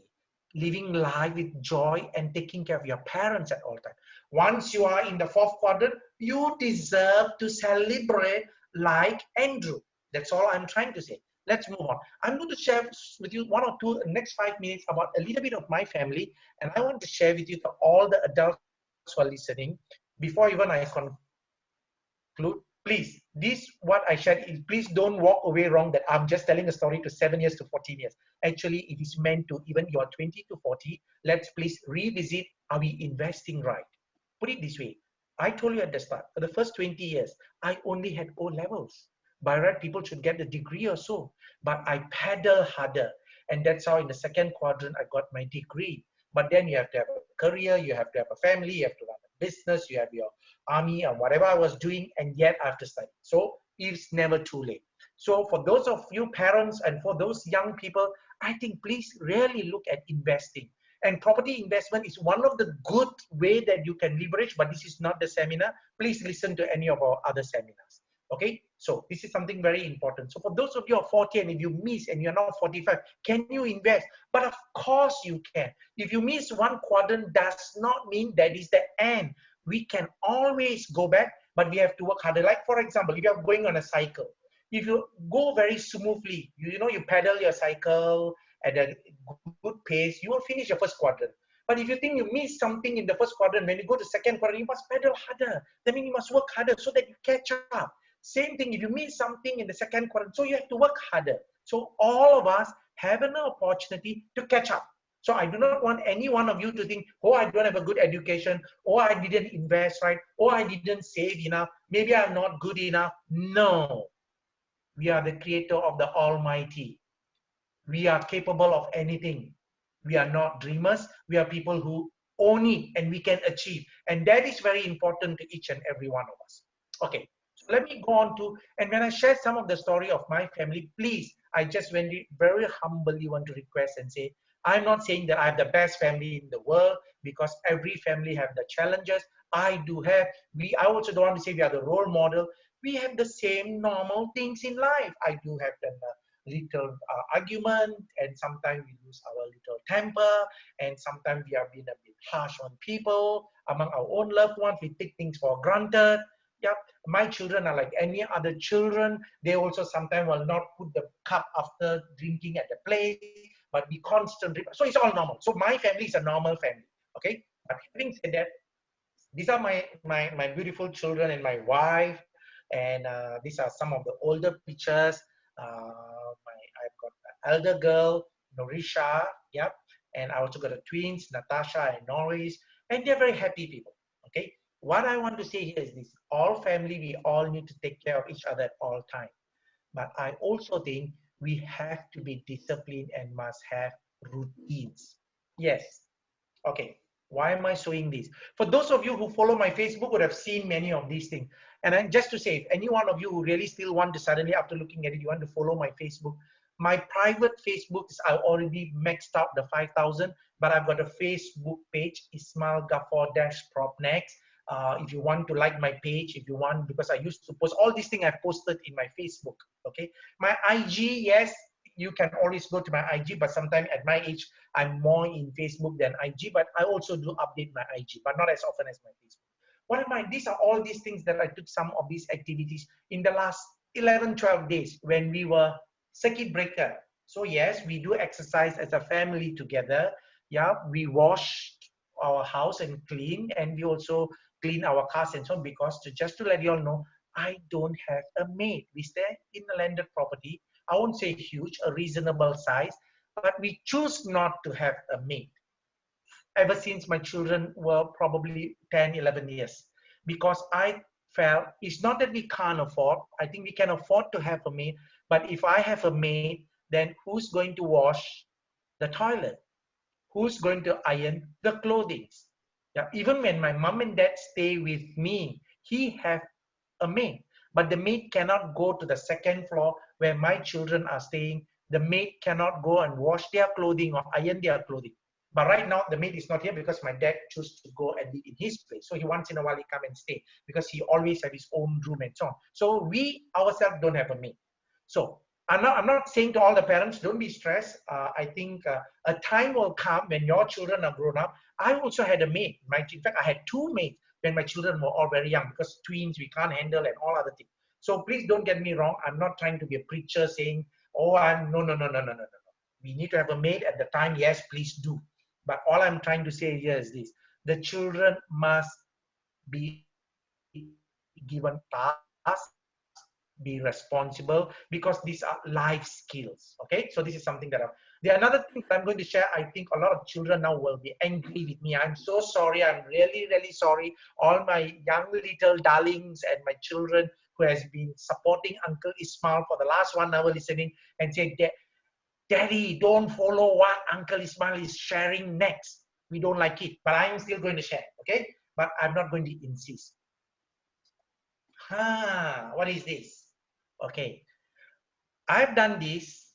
Speaker 2: living life with joy and taking care of your parents at all times. Once you are in the fourth quadrant, you deserve to celebrate like Andrew. That's all I'm trying to say. Let's move on. I'm going to share with you one or two next five minutes about a little bit of my family, and I want to share with you to all the adults who are listening. Before even I conclude, please, this what I shared is please don't walk away wrong that I'm just telling a story to seven years to 14 years. Actually, it is meant to even you are 20 to 40. Let's please revisit are we investing right? Put it this way. I told you at the start, for the first 20 years, I only had O levels. By right, people should get a degree or so. But I paddle harder. And that's how in the second quadrant, I got my degree. But then you have to have a career, you have to have a family, you have to run a business, you have your army or whatever I was doing, and yet I have to study. So it's never too late. So for those of you parents and for those young people, I think please really look at investing. And property investment is one of the good way that you can leverage, but this is not the seminar. Please listen to any of our other seminars. Okay, so this is something very important. So for those of you who are 40 and if you miss and you're now 45, can you invest? But of course you can. If you miss one quadrant does not mean that is the end. We can always go back, but we have to work harder. Like for example, if you're going on a cycle, if you go very smoothly, you, you know, you pedal your cycle at a good pace, you will finish your first quadrant. But if you think you miss something in the first quadrant, when you go to second quadrant, you must pedal harder. That means you must work harder so that you catch up. Same thing, if you miss something in the second quarter, so you have to work harder. So all of us have an opportunity to catch up. So I do not want any one of you to think, oh, I don't have a good education, or I didn't invest right, or I didn't save enough, maybe I'm not good enough. No. We are the creator of the Almighty. We are capable of anything. We are not dreamers. We are people who own it and we can achieve. And that is very important to each and every one of us. Okay, let me go on to, and when I share some of the story of my family, please, I just very, very humbly want to request and say, I'm not saying that I have the best family in the world because every family have the challenges. I do have, we, I also don't want to say we are the role model. We have the same normal things in life. I do have the uh, little uh, argument and sometimes we lose our little temper and sometimes we are being a bit harsh on people among our own loved ones we take things for granted yeah my children are like any other children. They also sometimes will not put the cup after drinking at the place but be constant. so it's all normal. So my family is a normal family okay? But having said that these are my my my beautiful children and my wife and uh, these are some of the older pictures. Uh, my i've got an elder girl norisha yep and i also got a twins natasha and norris and they're very happy people okay what I want to say here is this, all family, we all need to take care of each other at all time. But I also think we have to be disciplined and must have routines. Yes. Okay. Why am I showing this? For those of you who follow my Facebook would have seen many of these things. And then just to say, if any one of you who really still want to suddenly, after looking at it, you want to follow my Facebook, my private Facebook is I already maxed out the 5,000, but I've got a Facebook page, Ismail Gafoor Dash Propnex uh, if you want to like my page, if you want, because I used to post all these things I've posted in my Facebook. Okay. My IG, yes, you can always go to my IG, but sometimes at my age, I'm more in Facebook than IG, but I also do update my IG, but not as often as my Facebook. What am I? These are all these things that I took some of these activities in the last 11, 12 days when we were circuit breaker. So yes, we do exercise as a family together. Yeah, we wash our house and clean, and we also clean our cars and so on because to, just to let you all know, I don't have a maid. We stay in a landed property. I won't say huge, a reasonable size, but we choose not to have a maid ever since my children were probably 10, 11 years because I felt it's not that we can't afford. I think we can afford to have a maid, but if I have a maid, then who's going to wash the toilet? Who's going to iron the clothing? Yeah, even when my mom and dad stay with me, he have a maid, but the maid cannot go to the second floor where my children are staying. The maid cannot go and wash their clothing or iron their clothing. But right now, the maid is not here because my dad chose to go and live in his place. So he once in a while he come and stay because he always have his own room and so on. So we ourselves don't have a maid. So I'm not, I'm not saying to all the parents, don't be stressed. Uh, I think uh, a time will come when your children are grown up. I also had a maid. My, in fact, I had two maids when my children were all very young because twins we can't handle and all other things. So please don't get me wrong. I'm not trying to be a preacher saying, oh, I'm no, no, no, no, no, no, no. We need to have a maid at the time. Yes, please do. But all I'm trying to say here is this: the children must be given tasks be responsible because these are life skills okay so this is something that I'm, the another thing i'm going to share i think a lot of children now will be angry with me. I'm so sorry. I'm really really sorry. All my young little darlings and my children who has been supporting uncle ismail for the last one hour listening and say daddy don't follow what uncle ismail is sharing next. We don't like it. But i'm still going to share okay? But i'm not going to insist. Ah what is this? Okay, I've done this.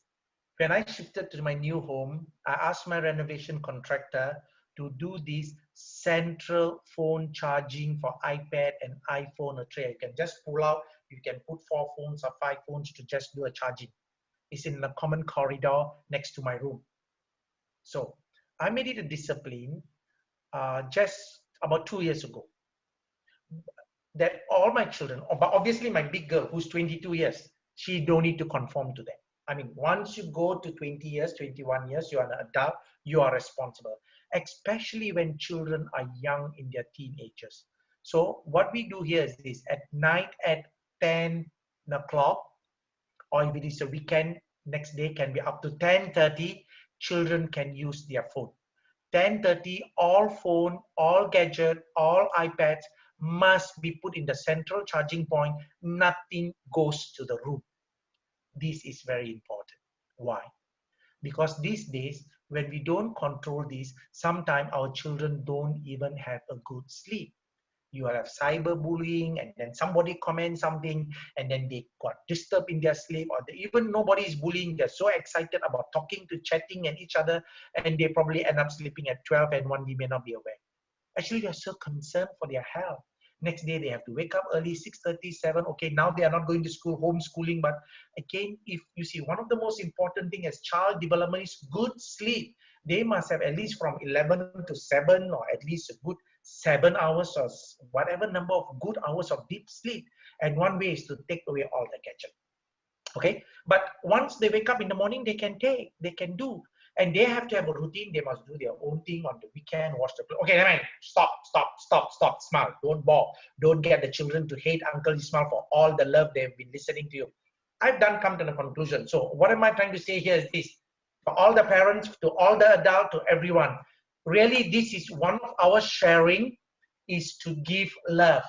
Speaker 2: When I shifted to my new home, I asked my renovation contractor to do this central phone charging for iPad and iPhone a tray. You can just pull out, you can put four phones or five phones to just do a charging. It's in the common corridor next to my room. So I made it a discipline uh, just about two years ago that all my children, but obviously my big girl who's 22 years, she don't need to conform to them. I mean, once you go to 20 years, 21 years, you are an adult, you are responsible, especially when children are young in their teenagers. So what we do here is this, at night at 10 o'clock, or if it is a weekend, next day can be up to 10.30, children can use their phone. 10.30, all phone, all gadget, all iPads, must be put in the central charging point. Nothing goes to the room. This is very important. Why? Because these days, when we don't control this, sometimes our children don't even have a good sleep. You have cyberbullying, and then somebody comments something, and then they got disturbed in their sleep, or they, even nobody is bullying. They're so excited about talking to chatting and each other, and they probably end up sleeping at 12, and one we may not be aware. Actually, they're so concerned for their health. Next day, they have to wake up early, 6.30, 7. Okay, now they are not going to school, homeschooling. But again, if you see, one of the most important thing as child development is good sleep. They must have at least from 11 to 7 or at least a good 7 hours or whatever number of good hours of deep sleep. And one way is to take away all the gadget okay but once they wake up in the morning they can take they can do and they have to have a routine. They must do their own thing on the weekend, watch the play. Okay, never mind. Stop, stop, stop, stop. Smile. Don't ball. Don't get the children to hate Uncle Ismail for all the love they've been listening to you. I've done come to the conclusion. So what am I trying to say here is this. For all the parents, to all the adult, to everyone, really this is one of our sharing is to give love.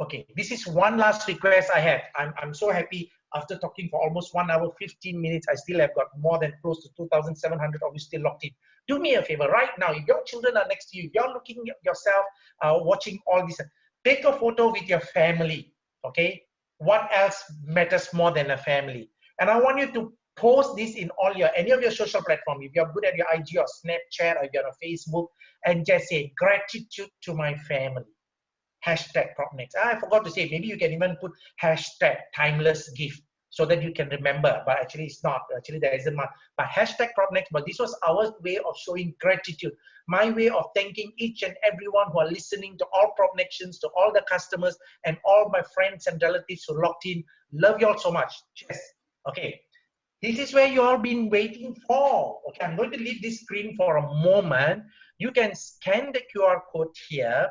Speaker 2: Okay, this is one last request I have. I'm, I'm so happy after talking for almost one hour, 15 minutes, I still have got more than close to 2,700 of you still locked in. Do me a favor right now, if your children are next to you, you're looking at yourself, uh, watching all this, take a photo with your family, okay? What else matters more than a family? And I want you to post this in all your, any of your social platform. If you're good at your IG or Snapchat or you're on Facebook, and just say gratitude to my family hashtag PropNex. Ah, I forgot to say, maybe you can even put hashtag timeless gift so that you can remember, but actually it's not, actually there isn't much, but hashtag PropNex, but this was our way of showing gratitude, my way of thanking each and everyone who are listening to all propnections, to all the customers and all my friends and relatives who locked in. Love you all so much. Yes. Okay. This is where you all been waiting for. Okay, I'm going to leave this screen for a moment. You can scan the QR code here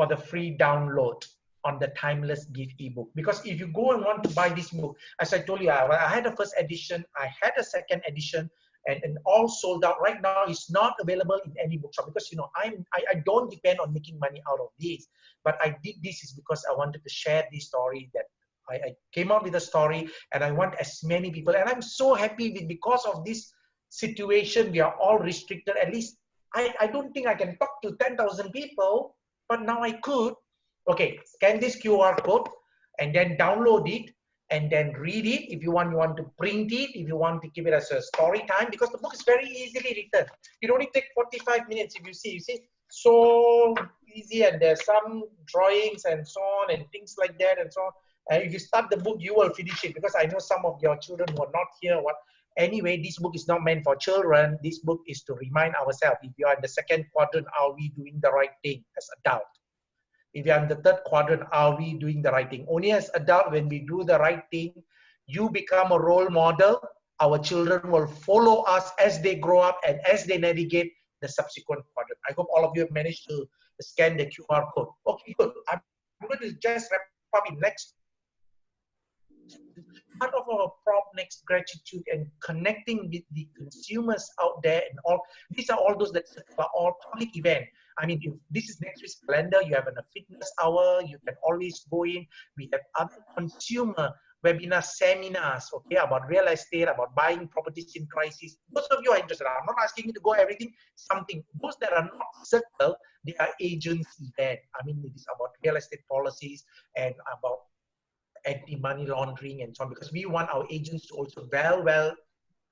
Speaker 2: for the free download on the timeless gift ebook. Because if you go and want to buy this book as i told you i, I had a first edition i had a second edition and, and all sold out. Right now it's not available in any bookshop because you know i'm I, I don't depend on making money out of this. But i did this is because i wanted to share this story that I, I came out with a story and i want as many people and i'm so happy with because of this situation we are all restricted. At least i, I don't think i can talk to 10000 people but now I could, okay, scan this QR code and then download it and then read it. If you want, you want to print it. If you want to give it as a story time, because the book is very easily written. It only takes 45 minutes if you see. You see, so easy and there's some drawings and so on and things like that and so on. And if you start the book, you will finish it because I know some of your children who are not here. What anyway, this book is not meant for children. This book is to remind ourselves, if you are in the second quadrant, are we doing the right thing as adult? If you are in the third quadrant, are we doing the right thing? Only as adult, when we do the right thing, you become a role model. our children will follow us as they grow up and as they navigate the subsequent quadrant. I hope all of you have managed to scan the QR code. Okay, good. I'm going to just wrap up in next part of our prop next gratitude and connecting with the consumers out there and all these are all those that are all public event. I mean if this is next week's calendar. You have a fitness hour. You can always go in. We have other consumer webinar seminars okay about real estate about buying properties in crisis. Most of you are interested i'm not asking you to go everything something. Those that are not circle they are agents event. I mean it is about real estate policies and about anti-money laundering and so on because we want our agents to also well well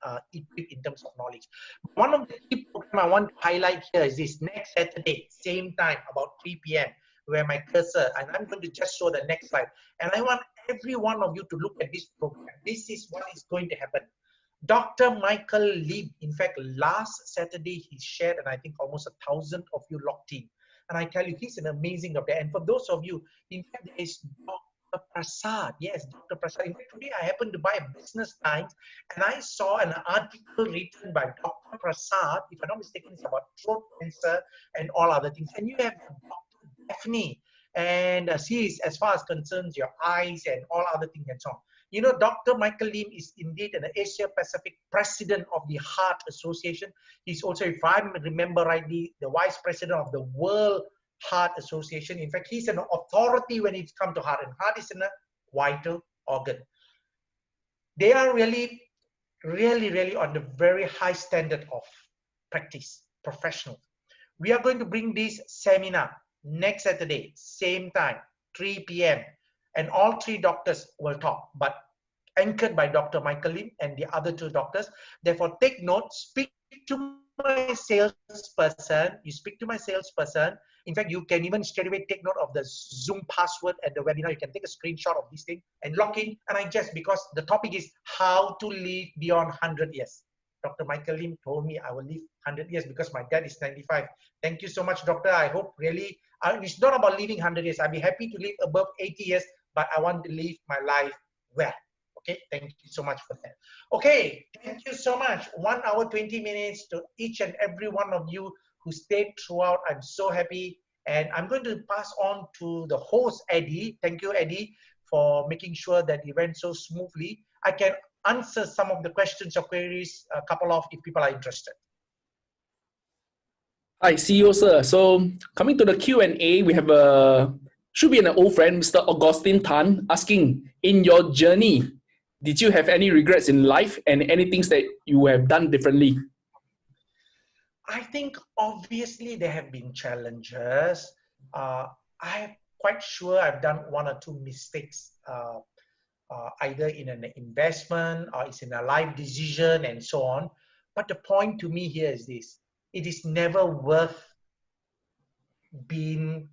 Speaker 2: uh, equipped in terms of knowledge. One of the key program I want to highlight here is this next Saturday, same time, about 3 p.m., where my cursor, and I'm going to just show the next slide. And I want every one of you to look at this program. This is what is going to happen. Dr. Michael Lim, in fact, last Saturday he shared, and I think almost a thousand of you locked in. And I tell you, he's an amazing doctor. And for those of you, in fact, there is Dr. Prasad. Yes, Dr. Prasad. In fact, today I happened to buy a Business Times and I saw an article written by Dr. Prasad, if I'm not mistaken, it's about throat cancer and all other things. And you have Dr. Daphne, and uh, she is, as far as concerns your eyes and all other things and so on. You know, Dr. Michael Lim is indeed an Asia Pacific president of the Heart Association. He's also, if I remember rightly, the vice president of the World Heart Association. In fact, he's an authority when it comes to heart, and heart is a vital organ. They are really, really, really on the very high standard of practice, professional. We are going to bring this seminar next Saturday, same time, 3 p.m. And all three doctors will talk, but anchored by Dr. Michael Lim and the other two doctors. Therefore, take note, speak to my salesperson. You speak to my salesperson in fact, you can even straight away take note of the Zoom password at the webinar. You can take a screenshot of this thing and log in. And I just, because the topic is how to live beyond 100 years. Dr. Michael Lim told me I will live 100 years because my dad is 95. Thank you so much, doctor. I hope really, uh, it's not about living 100 years. I'd be happy to live above 80 years, but I want to live my life well. Okay, thank you so much for that. Okay, thank you so much. One hour, 20 minutes to each and every one of you who stayed throughout. I'm so happy. And I'm going to pass on to the host, Eddie. Thank you, Eddie, for making sure that it went so smoothly. I can answer some of the questions or queries, a couple of, if people are interested.
Speaker 1: Hi, CEO sir. So coming to the Q&A, we have a, should be an old friend, Mr. Augustine Tan, asking, in your journey, did you have any regrets in life and any things that you have done differently?
Speaker 2: I think obviously there have been challenges. Uh, I'm quite sure I've done one or two mistakes, uh, uh, either in an investment or it's in a life decision and so on. But the point to me here is this it is never worth being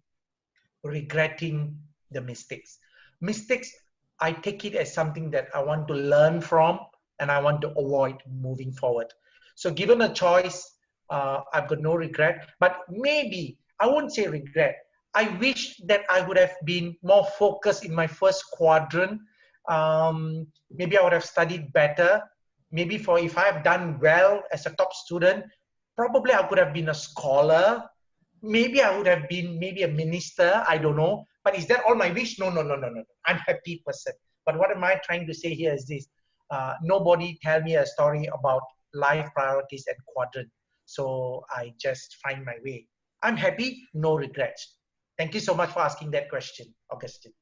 Speaker 2: regretting the mistakes. Mistakes, I take it as something that I want to learn from and I want to avoid moving forward. So, given a choice, uh, I've got no regret. But maybe, I won't say regret. I wish that I would have been more focused in my first quadrant. Um, maybe I would have studied better. Maybe for if I have done well as a top student, probably I could have been a scholar. Maybe I would have been maybe a minister. I don't know. But is that all my wish? No, no, no, no, no. I'm happy person. But what am I trying to say here is this. Uh, nobody tell me a story about life priorities and quadrant. So I just find my way. I'm happy, no regrets. Thank you so much for asking that question, Augustine.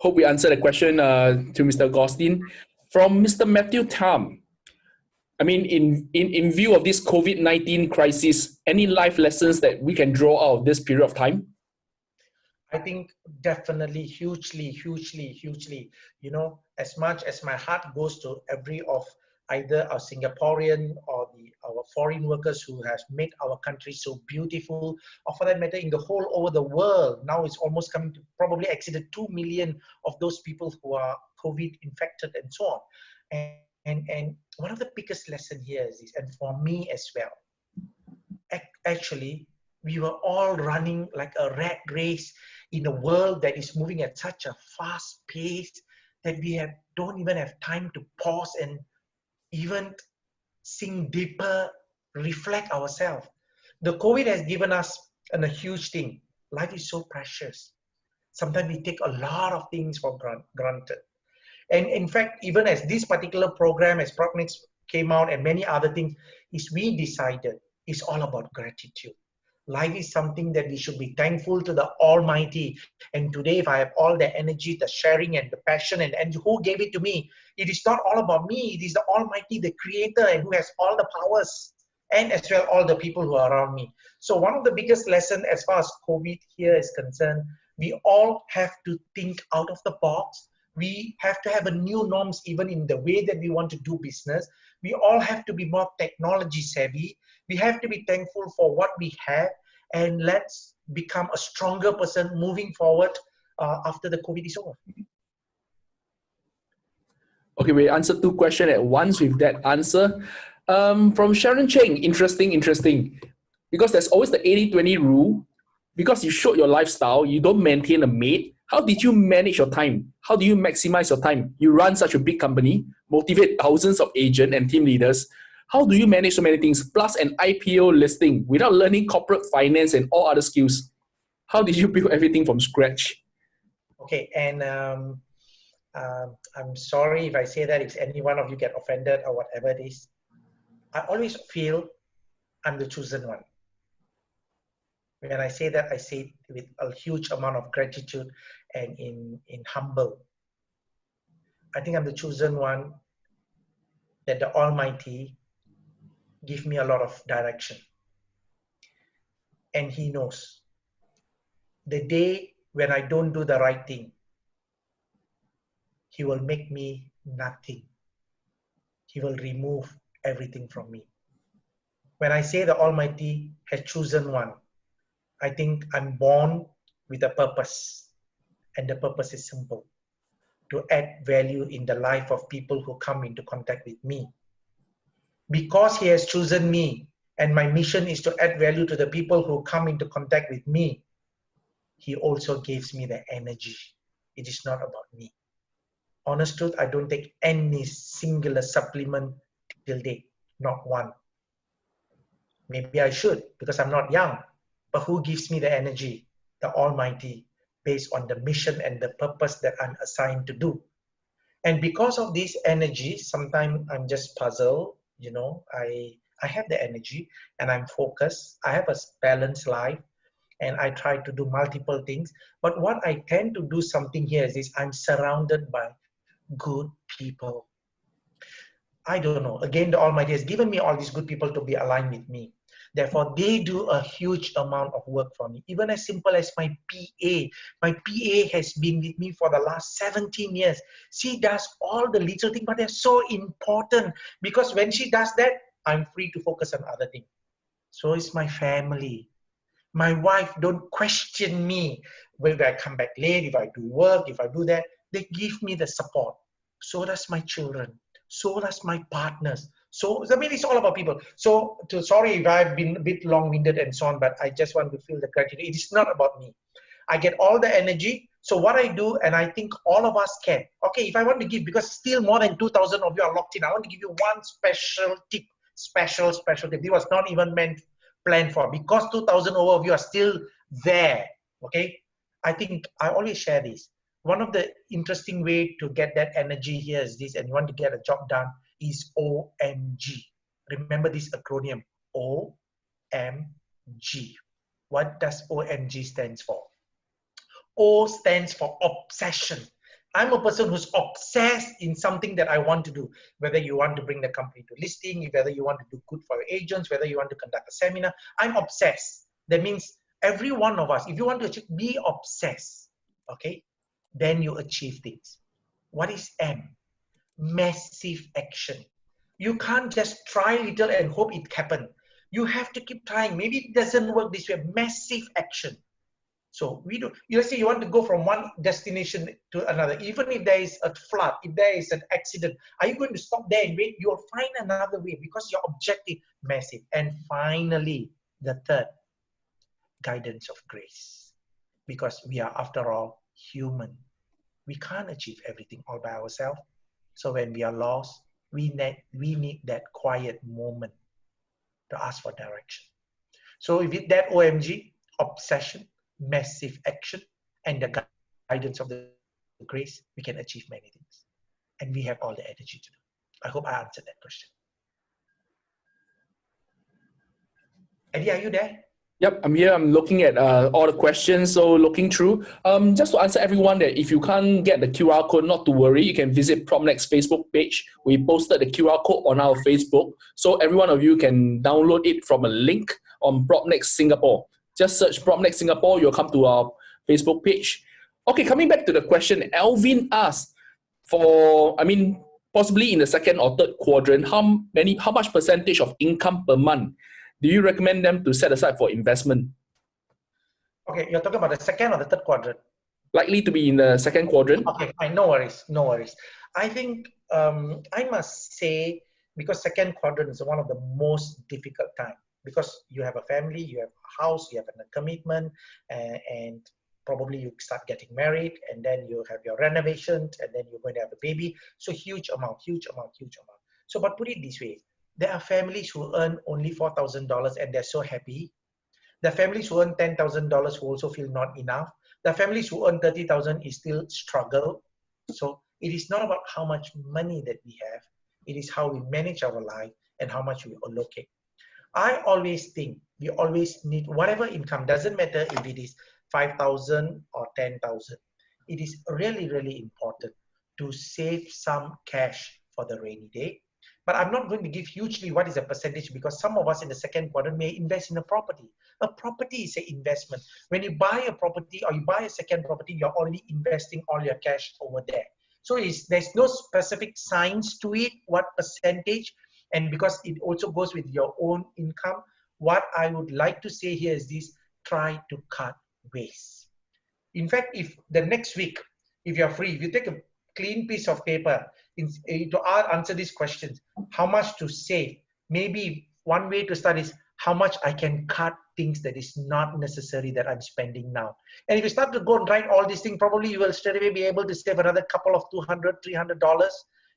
Speaker 1: Hope we answered the question uh, to Mr. Augustine. From Mr. Matthew Tam, I mean, in, in, in view of this COVID-19 crisis, any life lessons that we can draw out of this period of time?
Speaker 2: I think definitely hugely, hugely, hugely, you know, as much as my heart goes to every of either our Singaporean or the our foreign workers who has made our country so beautiful, or for that matter, in the whole over the world. Now it's almost coming to probably exceeded 2 million of those people who are COVID infected and so on. And, and, and one of the biggest lesson here is this, and for me as well, actually, we were all running like a rat race in a world that is moving at such a fast pace that we have don't even have time to pause and even sink deeper, reflect ourselves. The COVID has given us a huge thing. Life is so precious. Sometimes we take a lot of things for granted. And in fact, even as this particular program, as PropNex came out and many other things, is we decided it's all about gratitude. Life is something that we should be thankful to the Almighty. And today, if I have all the energy, the sharing, and the passion, and, and who gave it to me, it is not all about me. It is the Almighty, the Creator, and who has all the powers, and as well all the people who are around me. So one of the biggest lessons as far as COVID here is concerned, we all have to think out of the box. We have to have a new norms even in the way that we want to do business. We all have to be more technology savvy we have to be thankful for what we have and let's become a stronger person moving forward uh, after the COVID is over.
Speaker 1: Okay, we answered two questions at once with that answer. Um, from Sharon Cheng, interesting, interesting. Because there's always the 80-20 rule. Because you showed your lifestyle, you don't maintain a maid. How did you manage your time? How do you maximize your time? You run such a big company, motivate thousands of agents and team leaders. How do you manage so many things, plus an IPO listing without learning corporate finance and all other skills? How did you build everything from scratch?
Speaker 2: Okay, and um, uh, I'm sorry if I say that if any one of you get offended or whatever it is. I always feel I'm the chosen one. When I say that, I say it with a huge amount of gratitude and in, in humble. I think I'm the chosen one that the Almighty give me a lot of direction. And he knows. The day when I don't do the right thing, he will make me nothing. He will remove everything from me. When I say the Almighty has chosen one, I think I'm born with a purpose. And the purpose is simple to add value in the life of people who come into contact with me because he has chosen me and my mission is to add value to the people who come into contact with me, he also gives me the energy. It is not about me. Honest truth, I don't take any singular supplement till date, not one. Maybe I should because I'm not young, but who gives me the energy? The Almighty, based on the mission and the purpose that I'm assigned to do. And because of this energy, sometimes I'm just puzzled you know i i have the energy and i'm focused. I have a balanced life and i try to do multiple things. But what i tend to do something here is this i'm surrounded by good people. I don't know. Again the almighty has given me all these good people to be aligned with me Therefore, they do a huge amount of work for me. Even as simple as my PA. My PA has been with me for the last 17 years. She does all the little things, but they're so important because when she does that, I'm free to focus on other things. So is my family. My wife don't question me whether I come back late, if I do work, if I do that. They give me the support. So does my children. So does my partners. So I mean, it's all about people. So to, sorry if I've been a bit long-winded and so on, but I just want to feel the gratitude. It is not about me. I get all the energy. So what I do, and I think all of us can. Okay, if I want to give, because still more than 2,000 of you are locked in, I want to give you one special tip, special, special tip. It was not even meant, planned for, because 2,000 over of you are still there. Okay, I think I always share this. One of the interesting way to get that energy here is this, and you want to get a job done is OMG. Remember this acronym, OMG. What does OMG stands for? O stands for obsession. I'm a person who's obsessed in something that I want to do. Whether you want to bring the company to listing, whether you want to do good for your agents, whether you want to conduct a seminar, I'm obsessed. That means every one of us, if you want to achieve, be obsessed, okay? Then you achieve things. What is M? Massive action. You can't just try little and hope it happen. You have to keep trying. Maybe it doesn't work this way. Massive action. So we do. Let's say you want to go from one destination to another. Even if there is a flood, if there is an accident, are you going to stop there and wait? You'll find another way because your objective massive. And finally, the third, guidance of grace, because we are after all human we can't achieve everything all by ourselves. So when we are lost, we need, we need that quiet moment to ask for direction. So with that OMG, obsession, massive action, and the guidance of the grace, we can achieve many things. And we have all the energy to do. I hope I answered that question. Eddie, are you there?
Speaker 1: Yep, I'm here. I'm looking at uh, all the questions. So looking through, um, just to answer everyone that if you can't get the QR code, not to worry. You can visit PropNex Facebook page. We posted the QR code on our Facebook, so every one of you can download it from a link on PropNex Singapore. Just search PropNex Singapore. You'll come to our Facebook page. Okay, coming back to the question, Alvin asked for, I mean, possibly in the second or third quadrant, how many, how much percentage of income per month do you recommend them to set aside for investment?
Speaker 2: Okay, you're talking about the second or the third quadrant?
Speaker 1: Likely to be in the second quadrant.
Speaker 2: Okay, fine, no worries, no worries. I think um, I must say, because second quadrant is one of the most difficult time because you have a family, you have a house, you have a commitment, and, and probably you start getting married, and then you have your renovation, and then you're going to have a baby. So huge amount, huge amount, huge amount. So, but put it this way: there are families who earn only $4,000 and they're so happy. The families who earn $10,000 who also feel not enough. The families who earn 30,000 is still struggle. So it is not about how much money that we have. It is how we manage our life and how much we allocate. I always think we always need whatever income, doesn't matter if it is 5,000 or 10,000. It is really, really important to save some cash for the rainy day but I'm not going to give hugely what is a percentage because some of us in the second quadrant may invest in a property. A property is an investment. When you buy a property or you buy a second property, you're already investing all your cash over there. So there's no specific science to it, what percentage, and because it also goes with your own income, what I would like to say here is this, try to cut waste. In fact, if the next week, if you're free, if you take a clean piece of paper in, eh, to answer these questions. How much to save? Maybe one way to start is how much I can cut things that is not necessary that I'm spending now. And if you start to go and write all these things, probably you will straight away be able to save another couple of 200, 300 dollars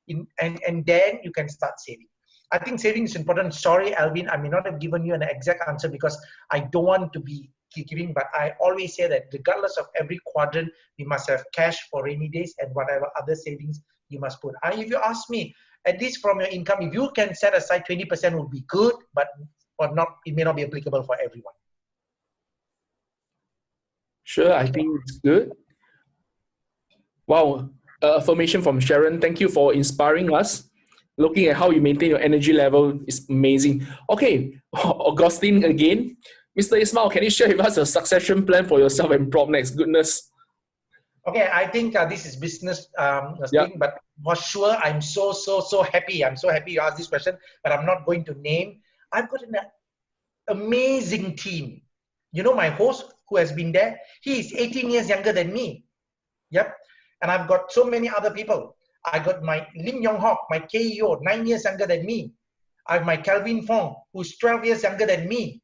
Speaker 2: in, and, and then you can start saving. I think saving is important. Sorry, Alvin, I may not have given you an exact answer because I don't want to be giving, but I always say that regardless of every quadrant, we must have cash for rainy days and whatever other savings you must put. I, if you ask me, at least from your income, if you can set aside 20% would be good, but or not, it may not be applicable for everyone.
Speaker 1: Sure, I think it's good. Wow, uh, affirmation from Sharon. Thank you for inspiring us. Looking at how you maintain your energy level is amazing. Okay, Augustine again. Mr. Ismail, can you share with us a succession plan for yourself and PropNex? Goodness.
Speaker 2: Okay, I think uh, this is business um, thing, but for sure, I'm so, so, so happy. I'm so happy you asked this question, but I'm not going to name. I've got an amazing team. You know, my host who has been there, he is 18 years younger than me. Yep. And I've got so many other people. I got my Lim Yong Hock, my KEO, nine years younger than me. I have my Kelvin Fong, who's 12 years younger than me.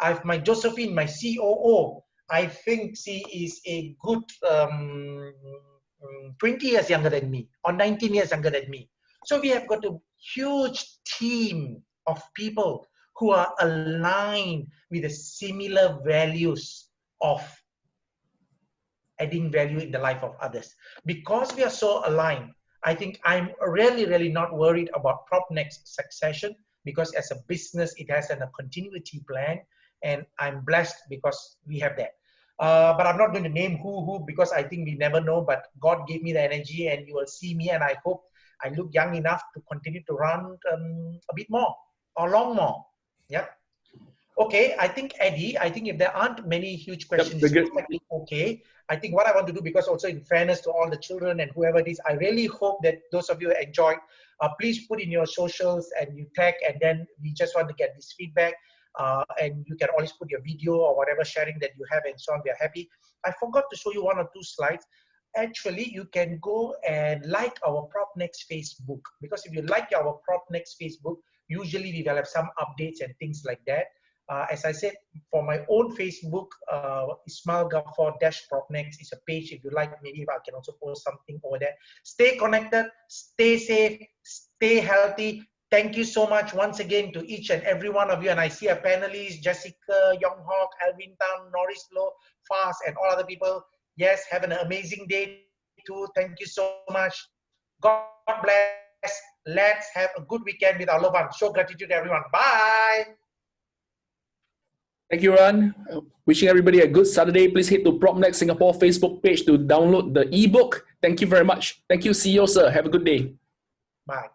Speaker 2: I have my Josephine, my COO. I think she is a good um, 20 years younger than me or 19 years younger than me. So we have got a huge team of people who are aligned with the similar values of adding value in the life of others. Because we are so aligned, I think I'm really, really not worried about PropNex succession because as a business, it has a continuity plan and I'm blessed because we have that. Uh, but I'm not going to name who who because I think we never know. But God gave me the energy, and you will see me, and I hope I look young enough to continue to run um, a bit more or long more. Yeah. Okay, I think Eddie. I think if there aren't many huge questions, yep, okay. I think what I want to do, because also in fairness to all the children and whoever it is, I really hope that those of you enjoyed. Uh, please put in your socials and you tag, and then we just want to get this feedback uh, and you can always put your video or whatever sharing that you have and so on. We are happy. I forgot to show you one or two slides. Actually, you can go and like our PropNex Facebook because if you like our PropNex Facebook, usually we will have some updates and things like that. Uh, as I said, for my own Facebook, uh, Ismail Gafoor Dash Propnex is a page. If you like, maybe I can also post something over there. Stay connected, stay safe, stay healthy. Thank you so much once again to each and every one of you. And I see our panelists, Jessica, Yong Hock, Alvin Tam, Norris Low, Fast, and all other people. Yes, have an amazing day too. Thank you so much. God bless. Let's have a good weekend with our loved ones. Show gratitude to everyone. Bye.
Speaker 1: Thank you. Uh, wishing everybody a good Saturday. Please head to PropNex Singapore Facebook page to download the ebook. Thank you very much. Thank you, CEO, sir. Have a good day.
Speaker 2: Bye.